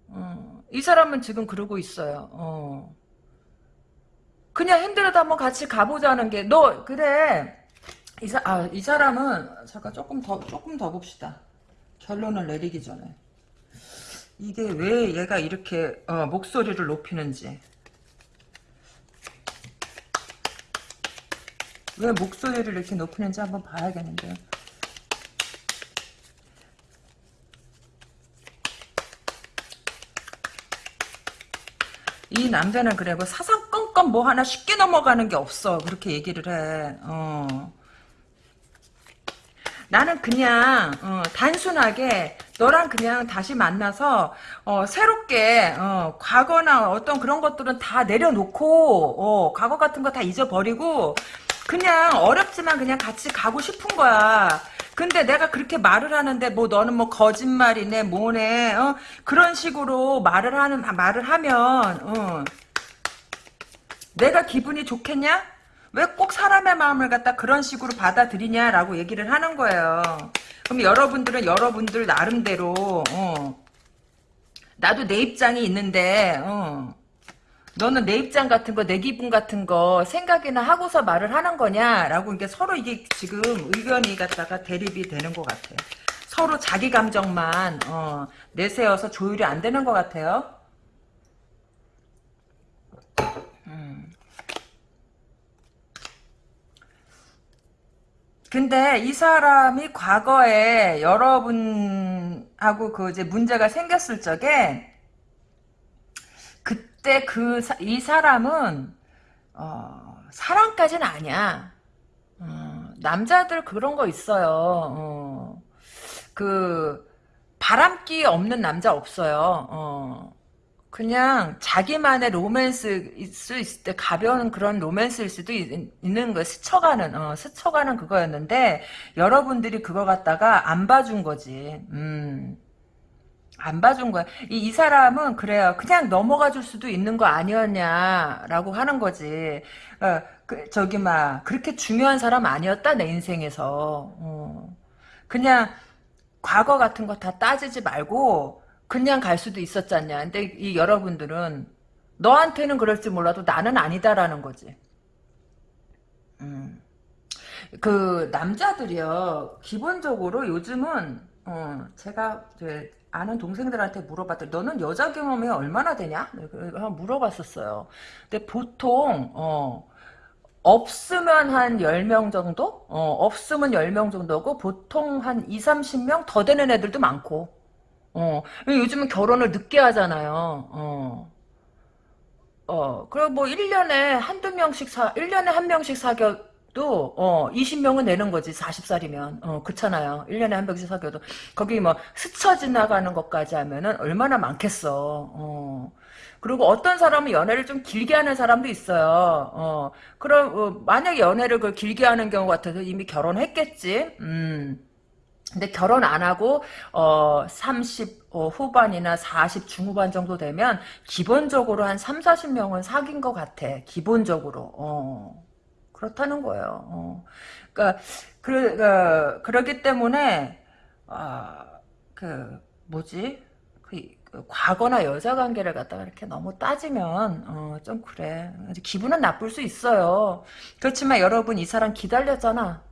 어. 이 사람은 지금 그러고 있어요. 어. 그냥 힘들어도 한번 같이 가보자는 게 너 그래. 이, 사, 아, 이 사람은 잠깐 조금 더 조금 더 봅시다. 결론을 내리기 전에. 이게 왜 얘가 이렇게 어, 목소리를 높이는지. 왜 목소리를 이렇게 높이는지 한번 봐야겠는데. 이 남자는 그래 뭐 사사건건 뭐 하나 쉽게 넘어가는 게 없어. 그렇게 얘기를 해. 어. 나는 그냥 어, 단순하게 너랑 그냥 다시 만나서 어, 새롭게 어, 과거나 어떤 그런 것들은 다 내려놓고 어, 과거 같은 거 다 잊어버리고 그냥 어렵지만 그냥 같이 가고 싶은 거야. 근데 내가 그렇게 말을 하는데 뭐 너는 뭐 거짓말이네 뭐네 어? 그런 식으로 말을 하는 말을 하면 어. 내가 기분이 좋겠냐? 왜 꼭 사람의 마음을 갖다 그런 식으로 받아들이냐라고 얘기를 하는 거예요. 그럼 여러분들은 여러분들 나름대로 어, 나도 내 입장이 있는데 어, 너는 내 입장 같은 거, 내 기분 같은 거 생각이나 하고서 말을 하는 거냐라고 이게 서로 이게 지금 의견이 갖다가 대립이 되는 것 같아요. 서로 자기 감정만 어, 내세워서 조율이 안 되는 것 같아요. 근데 이 사람이 과거에 여러분하고 그 이제 문제가 생겼을 적에 그때 그 이 사람은 어, 사랑까지는 아니야. 어, 남자들 그런 거 있어요. 어, 그 바람기 없는 남자 없어요. 어. 그냥 자기만의 로맨스일 수 있을 때 가벼운 그런 로맨스일 수도 있, 는 거예요. 스쳐가는 어, 스쳐가는 그거였는데 여러분들이 그거 갖다가 안 봐준 거지. 음. 안 봐준 거야. 이, 이 사람은 그래요. 그냥 넘어가 줄 수도 있는 거 아니었냐라고 하는 거지. 어, 그, 저기 막 그렇게 중요한 사람 아니었다 내 인생에서. 어. 그냥 과거 같은 거 다 따지지 말고 그냥 갈 수도 있었잖냐. 근데 이 여러분들은 너한테는 그럴지 몰라도 나는 아니다라는 거지. 음. 그 남자들이요. 기본적으로 요즘은 어, 제가 아는 동생들한테 물어봤더니 너는 여자 경험이 얼마나 되냐? 물어봤었어요. 근데 보통 어, 없으면 한 10명 정도? 어, 없으면 10명 정도고 보통 한 2, 30명 더 되는 애들도 많고 어, 요즘은 결혼을 늦게 하잖아요. 어. 어, 그리고 뭐 1년에 한두 명씩 사, 1년에 한 명씩 사귀어도, 어, 20명은 내는 거지, 40살이면. 어, 그렇잖아요. 1년에 한 명씩 사귀어도. 거기 뭐, 스쳐 지나가는 것까지 하면은 얼마나 많겠어. 어. 그리고 어떤 사람은 연애를 좀 길게 하는 사람도 있어요. 어, 그럼, 어, 만약에 연애를 그 길게 하는 경우 같아서 이미 결혼했겠지. 음. 근데 결혼 안 하고 어 30 어, 후반이나 40 중후반 정도 되면 기본적으로 한 3, 40명은 사귄 것 같아. 기본적으로. 어. 그렇다는 거예요. 어. 그러니까 그, 그 그 러기 때문에 아, 그 뭐지? 그, 그 과거나 여자 관계를 갖다가 이렇게 너무 따지면 어, 좀 그래. 기분은 나쁠 수 있어요. 그렇지만 여러분 이 사람 기다렸잖아.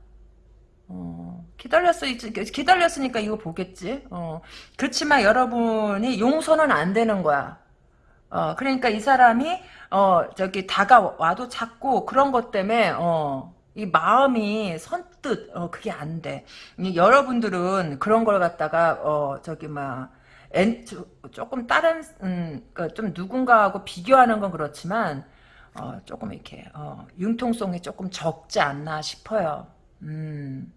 어, 기다렸어, 기다렸으니까 이거 보겠지. 어, 그렇지만 여러분이 용서는 안 되는 거야. 어, 그러니까 이 사람이, 어, 저기, 다가와도 자꾸 그런 것 때문에, 어, 이 마음이 선뜻, 어, 그게 안 돼. 여러분들은 그런 걸 갖다가, 어, 저기, 막, 엔, 조금 다른, 음, 그러니까 좀 누군가하고 비교하는 건 그렇지만, 어, 조금 이렇게, 어, 융통성이 조금 적지 않나 싶어요. 음.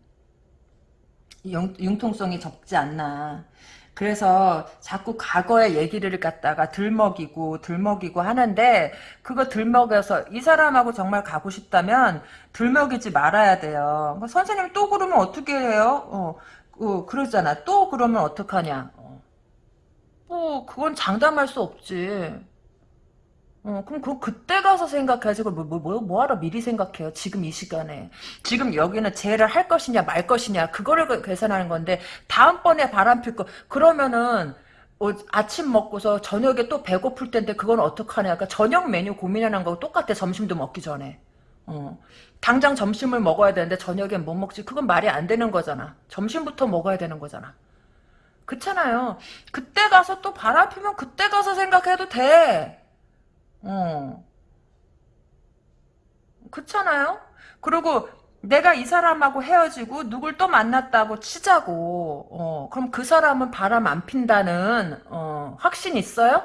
융통성이 적지 않나. 그래서 자꾸 과거의 얘기를 갖다가 들먹이고 들먹이고 하는데 그거 들먹여서 이 사람하고 정말 가고 싶다면 들먹이지 말아야 돼요. 뭐 선생님 또 그러면 어떻게 해요? 어, 어 그러잖아. 또 그러면 어떡하냐. 어. 뭐 그건 장담할 수 없지. 어, 그럼 그 그때 가서 생각해야지. 뭐, 뭐, 뭐, 뭐하러 미리 생각해요? 지금 이 시간에. 지금 여기는 재해를 할 것이냐, 말 것이냐, 그거를 그- 계산하는 건데, 다음번에 바람 필 거, 그러면은, 어, 아침 먹고서 저녁에 또 배고플 텐데, 그건 어떡하냐. 그러니까 저녁 메뉴 고민하는 거고 똑같아. 점심도 먹기 전에. 어. 당장 점심을 먹어야 되는데, 저녁엔 못 먹지. 그건 말이 안 되는 거잖아. 점심부터 먹어야 되는 거잖아. 그렇잖아요. 그때 가서 또 바람 피면 그때 가서 생각해도 돼. 어. 그렇잖아요? 그리고 내가 이 사람하고 헤어지고 누굴 또 만났다고 치자고. 어, 그럼 그 사람은 바람 안 핀다는 어, 확신 있어요?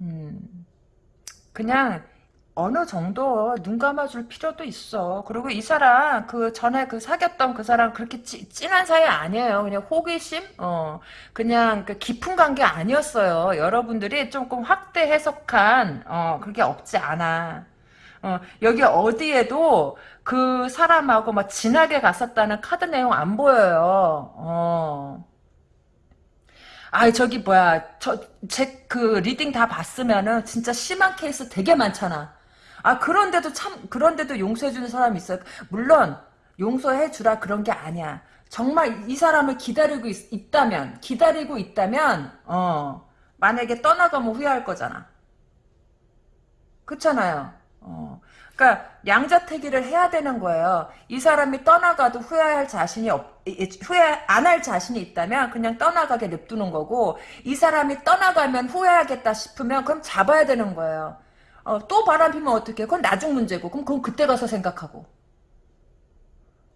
음. 그냥 어느 정도 눈 감아줄 필요도 있어. 그리고 이 사람 그 전에 그 사귀었던 그 사람 그렇게 찌, 진한 사이 아니에요. 그냥 호기심, 어 그냥 그 깊은 관계 아니었어요. 여러분들이 조금 확대 해석한 어 그게 없지 않아. 어 여기 어디에도 그 사람하고 막 진하게 갔었다는 카드 내용 안 보여요. 어. 아, 저기 뭐야, 저 제 그 reading 다 봤으면은 진짜 심한 케이스 되게 많잖아. 아, 그런데도 참 그런데도 용서해주는 사람이 있어요. 물론 용서해주라 그런 게 아니야. 정말 이 사람을 기다리고 있, 다면 기다리고 있다면, 어, 만약에 떠나가면 후회할 거잖아. 그렇잖아요. 어. 그러니까 양자택일을 해야 되는 거예요. 이 사람이 떠나가도 후회할 자신이 없, 후회 안 할 자신이 있다면 그냥 떠나가게 냅두는 거고 이 사람이 떠나가면 후회하겠다 싶으면 그럼 잡아야 되는 거예요. 어, 또 바람 피면 어떡해? 그건 나중 문제고 그럼 그건 그때 가서 생각하고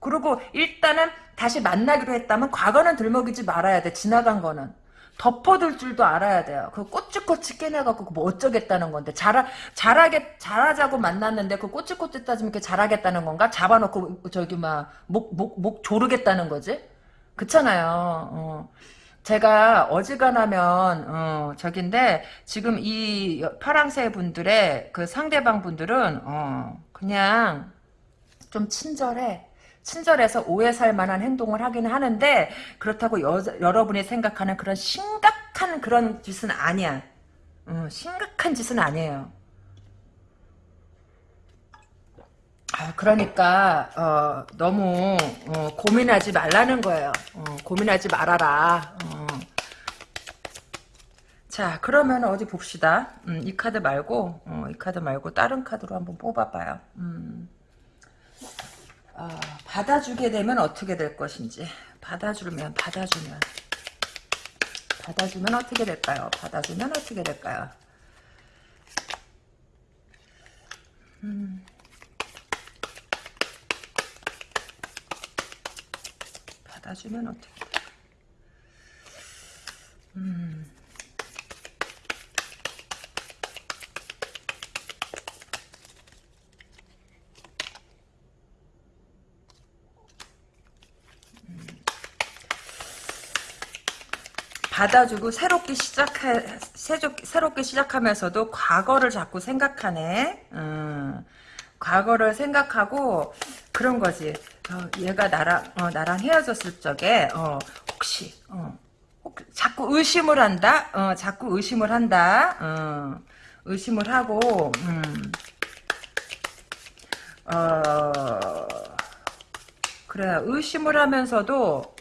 그리고 일단은 다시 만나기로 했다면 과거는 들먹이지 말아야 돼. 지나간 거는. 덮어둘 줄도 알아야 돼요. 그 꼬치꼬치 깨내갖고 뭐 어쩌겠다는 건데 잘하 잘하게 잘하자고 만났는데 그 꼬치꼬치 따지면 이렇게 잘하겠다는 건가? 잡아놓고 저기 막 목 목목 조르겠다는 거지? 그렇잖아요. 어. 제가 어지간하면 어, 저긴데 지금 이 파랑새 분들의 그 상대방 분들은 어, 그냥 좀 친절해. 친절해서 오해 살 만한 행동을 하긴 하는데 그렇다고 여, 여러분이 생각하는 그런 심각한 그런 짓은 아니야. 어, 심각한 짓은 아니에요. 아, 그러니까 어, 너무 어, 고민하지 말라는 거예요. 어, 고민하지 말아라. 어. 자, 그러면 어디 봅시다. 음, 이 카드 말고 어, 이 카드 말고 다른 카드로 한번 뽑아봐요. 음. 어, 받아주게 되면 어떻게 될 것인지 받아주면 받아주면 받아주면 어떻게 될까요? 받아주면 어떻게 될까요? 음. 받아주면 어떻게 음. 받아주고 새롭게 시작해 새롭게 시작하면서도 과거를 자꾸 생각하네. 음, 과거를 생각하고 그런 거지. 어, 얘가 나랑 어, 나랑 헤어졌을 적에 어, 혹시 어, 혹, 자꾸 의심을 한다. 어, 자꾸 의심을 한다. 어, 의심을 하고 음, 어, 그래 의심을 하면서도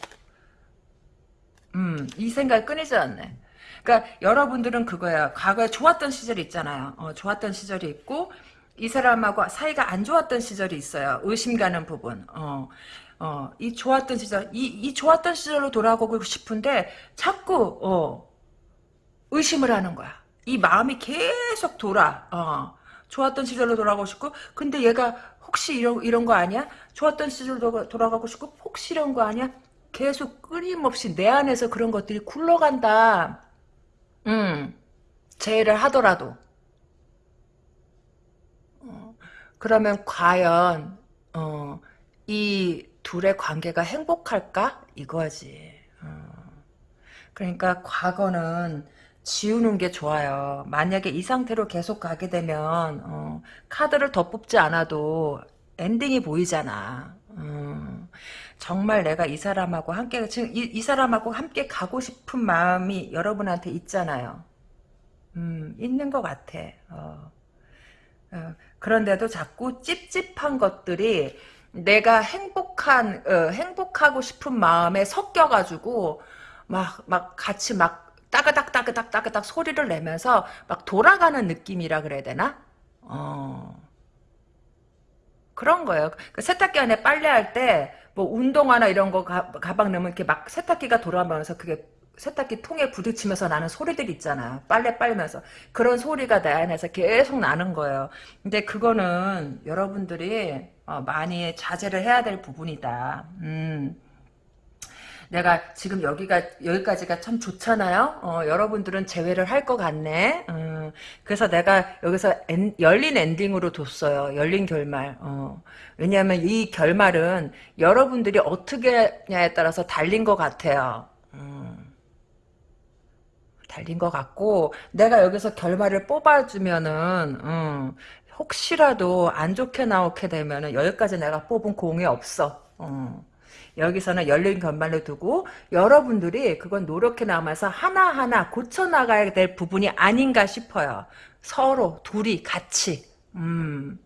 음, 이 생각이 끊이지 않네. 그러니까 여러분들은 그거야. 과거에 좋았던 시절이 있잖아요. 어, 좋았던 시절이 있고 이 사람하고 사이가 안 좋았던 시절이 있어요. 의심 가는 부분. 어, 어, 이 좋았던 시절, 이, 이 좋았던 시절로 돌아가고 싶은데 자꾸 어, 의심을 하는 거야. 이 마음이 계속 돌아. 어, 좋았던 시절로 돌아가고 싶고 근데 얘가 혹시 이런 이런 거 아니야? 좋았던 시절로 돌아가고 싶고 혹시 이런 거 아니야? 계속 끊임없이 내 안에서 그런 것들이 굴러간다. 음, 제의를 하더라도. 어, 그러면 과연 어, 이 둘의 관계가 행복할까? 이거지. 어. 그러니까 과거는 지우는 게 좋아요. 만약에 이 상태로 계속 가게 되면 어, 카드를 더 뽑지 않아도 엔딩이 보이잖아. 음, 정말 내가 이 사람하고 함께 지금 이, 이 사람하고 함께 가고 싶은 마음이 여러분한테 있잖아요. 음, 있는 것 같아. 어. 어, 그런데도 자꾸 찝찝한 것들이 내가 행복한 어, 행복하고 싶은 마음에 섞여가지고 막 막 같이 막 따그닥 따그닥 따그닥 소리를 내면서 막 돌아가는 느낌이라 그래야 되나? 어. 그런 거예요. 그 세탁기 안에 빨래할 때, 뭐, 운동화나 이런 거 가, 가방 넣으면 이렇게 막 세탁기가 돌아가면서 그게 세탁기 통에 부딪히면서 나는 소리들 있잖아요. 빨래 빨면서. 그런 소리가 내 안에서 계속 나는 거예요. 근데 그거는 여러분들이 어, 많이 자제를 해야 될 부분이다. 음. 내가 지금 여기가 여기까지가 참 좋잖아요. 어, 여러분들은 제외를 할 것 같네. 음, 그래서 내가 여기서 엔, 열린 엔딩으로 뒀어요. 열린 결말. 어, 왜냐하면 이 결말은 여러분들이 어떻게 냐에 따라서 달린 것 같아요. 음, 달린 것 같고 내가 여기서 결말을 뽑아주면은 음, 혹시라도 안 좋게 나오게 되면은 여기까지 내가 뽑은 공이 없어. 어. 여기서는 열린 견말로 두고 여러분들이 그건 노력해 나가면서 하나하나 고쳐나가야 될 부분이 아닌가 싶어요. 서로 둘이 같이 음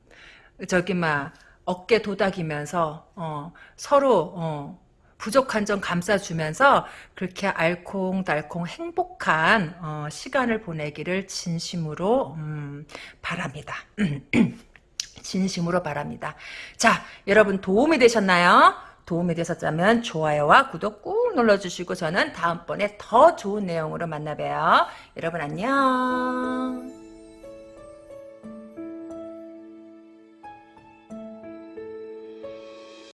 저기 막 어깨 도닥이면서 어, 서로 어, 부족한 점 감싸주면서 그렇게 알콩달콩 행복한 어, 시간을 보내기를 진심으로 음, 바랍니다. <clears throat> 진심으로 바랍니다. 자, 여러분 도움이 되셨나요? 도움이 되셨다면 좋아요와 구독 꾹 눌러주시고 저는 다음번에 더 좋은 내용으로 만나봬요. 여러분 안녕.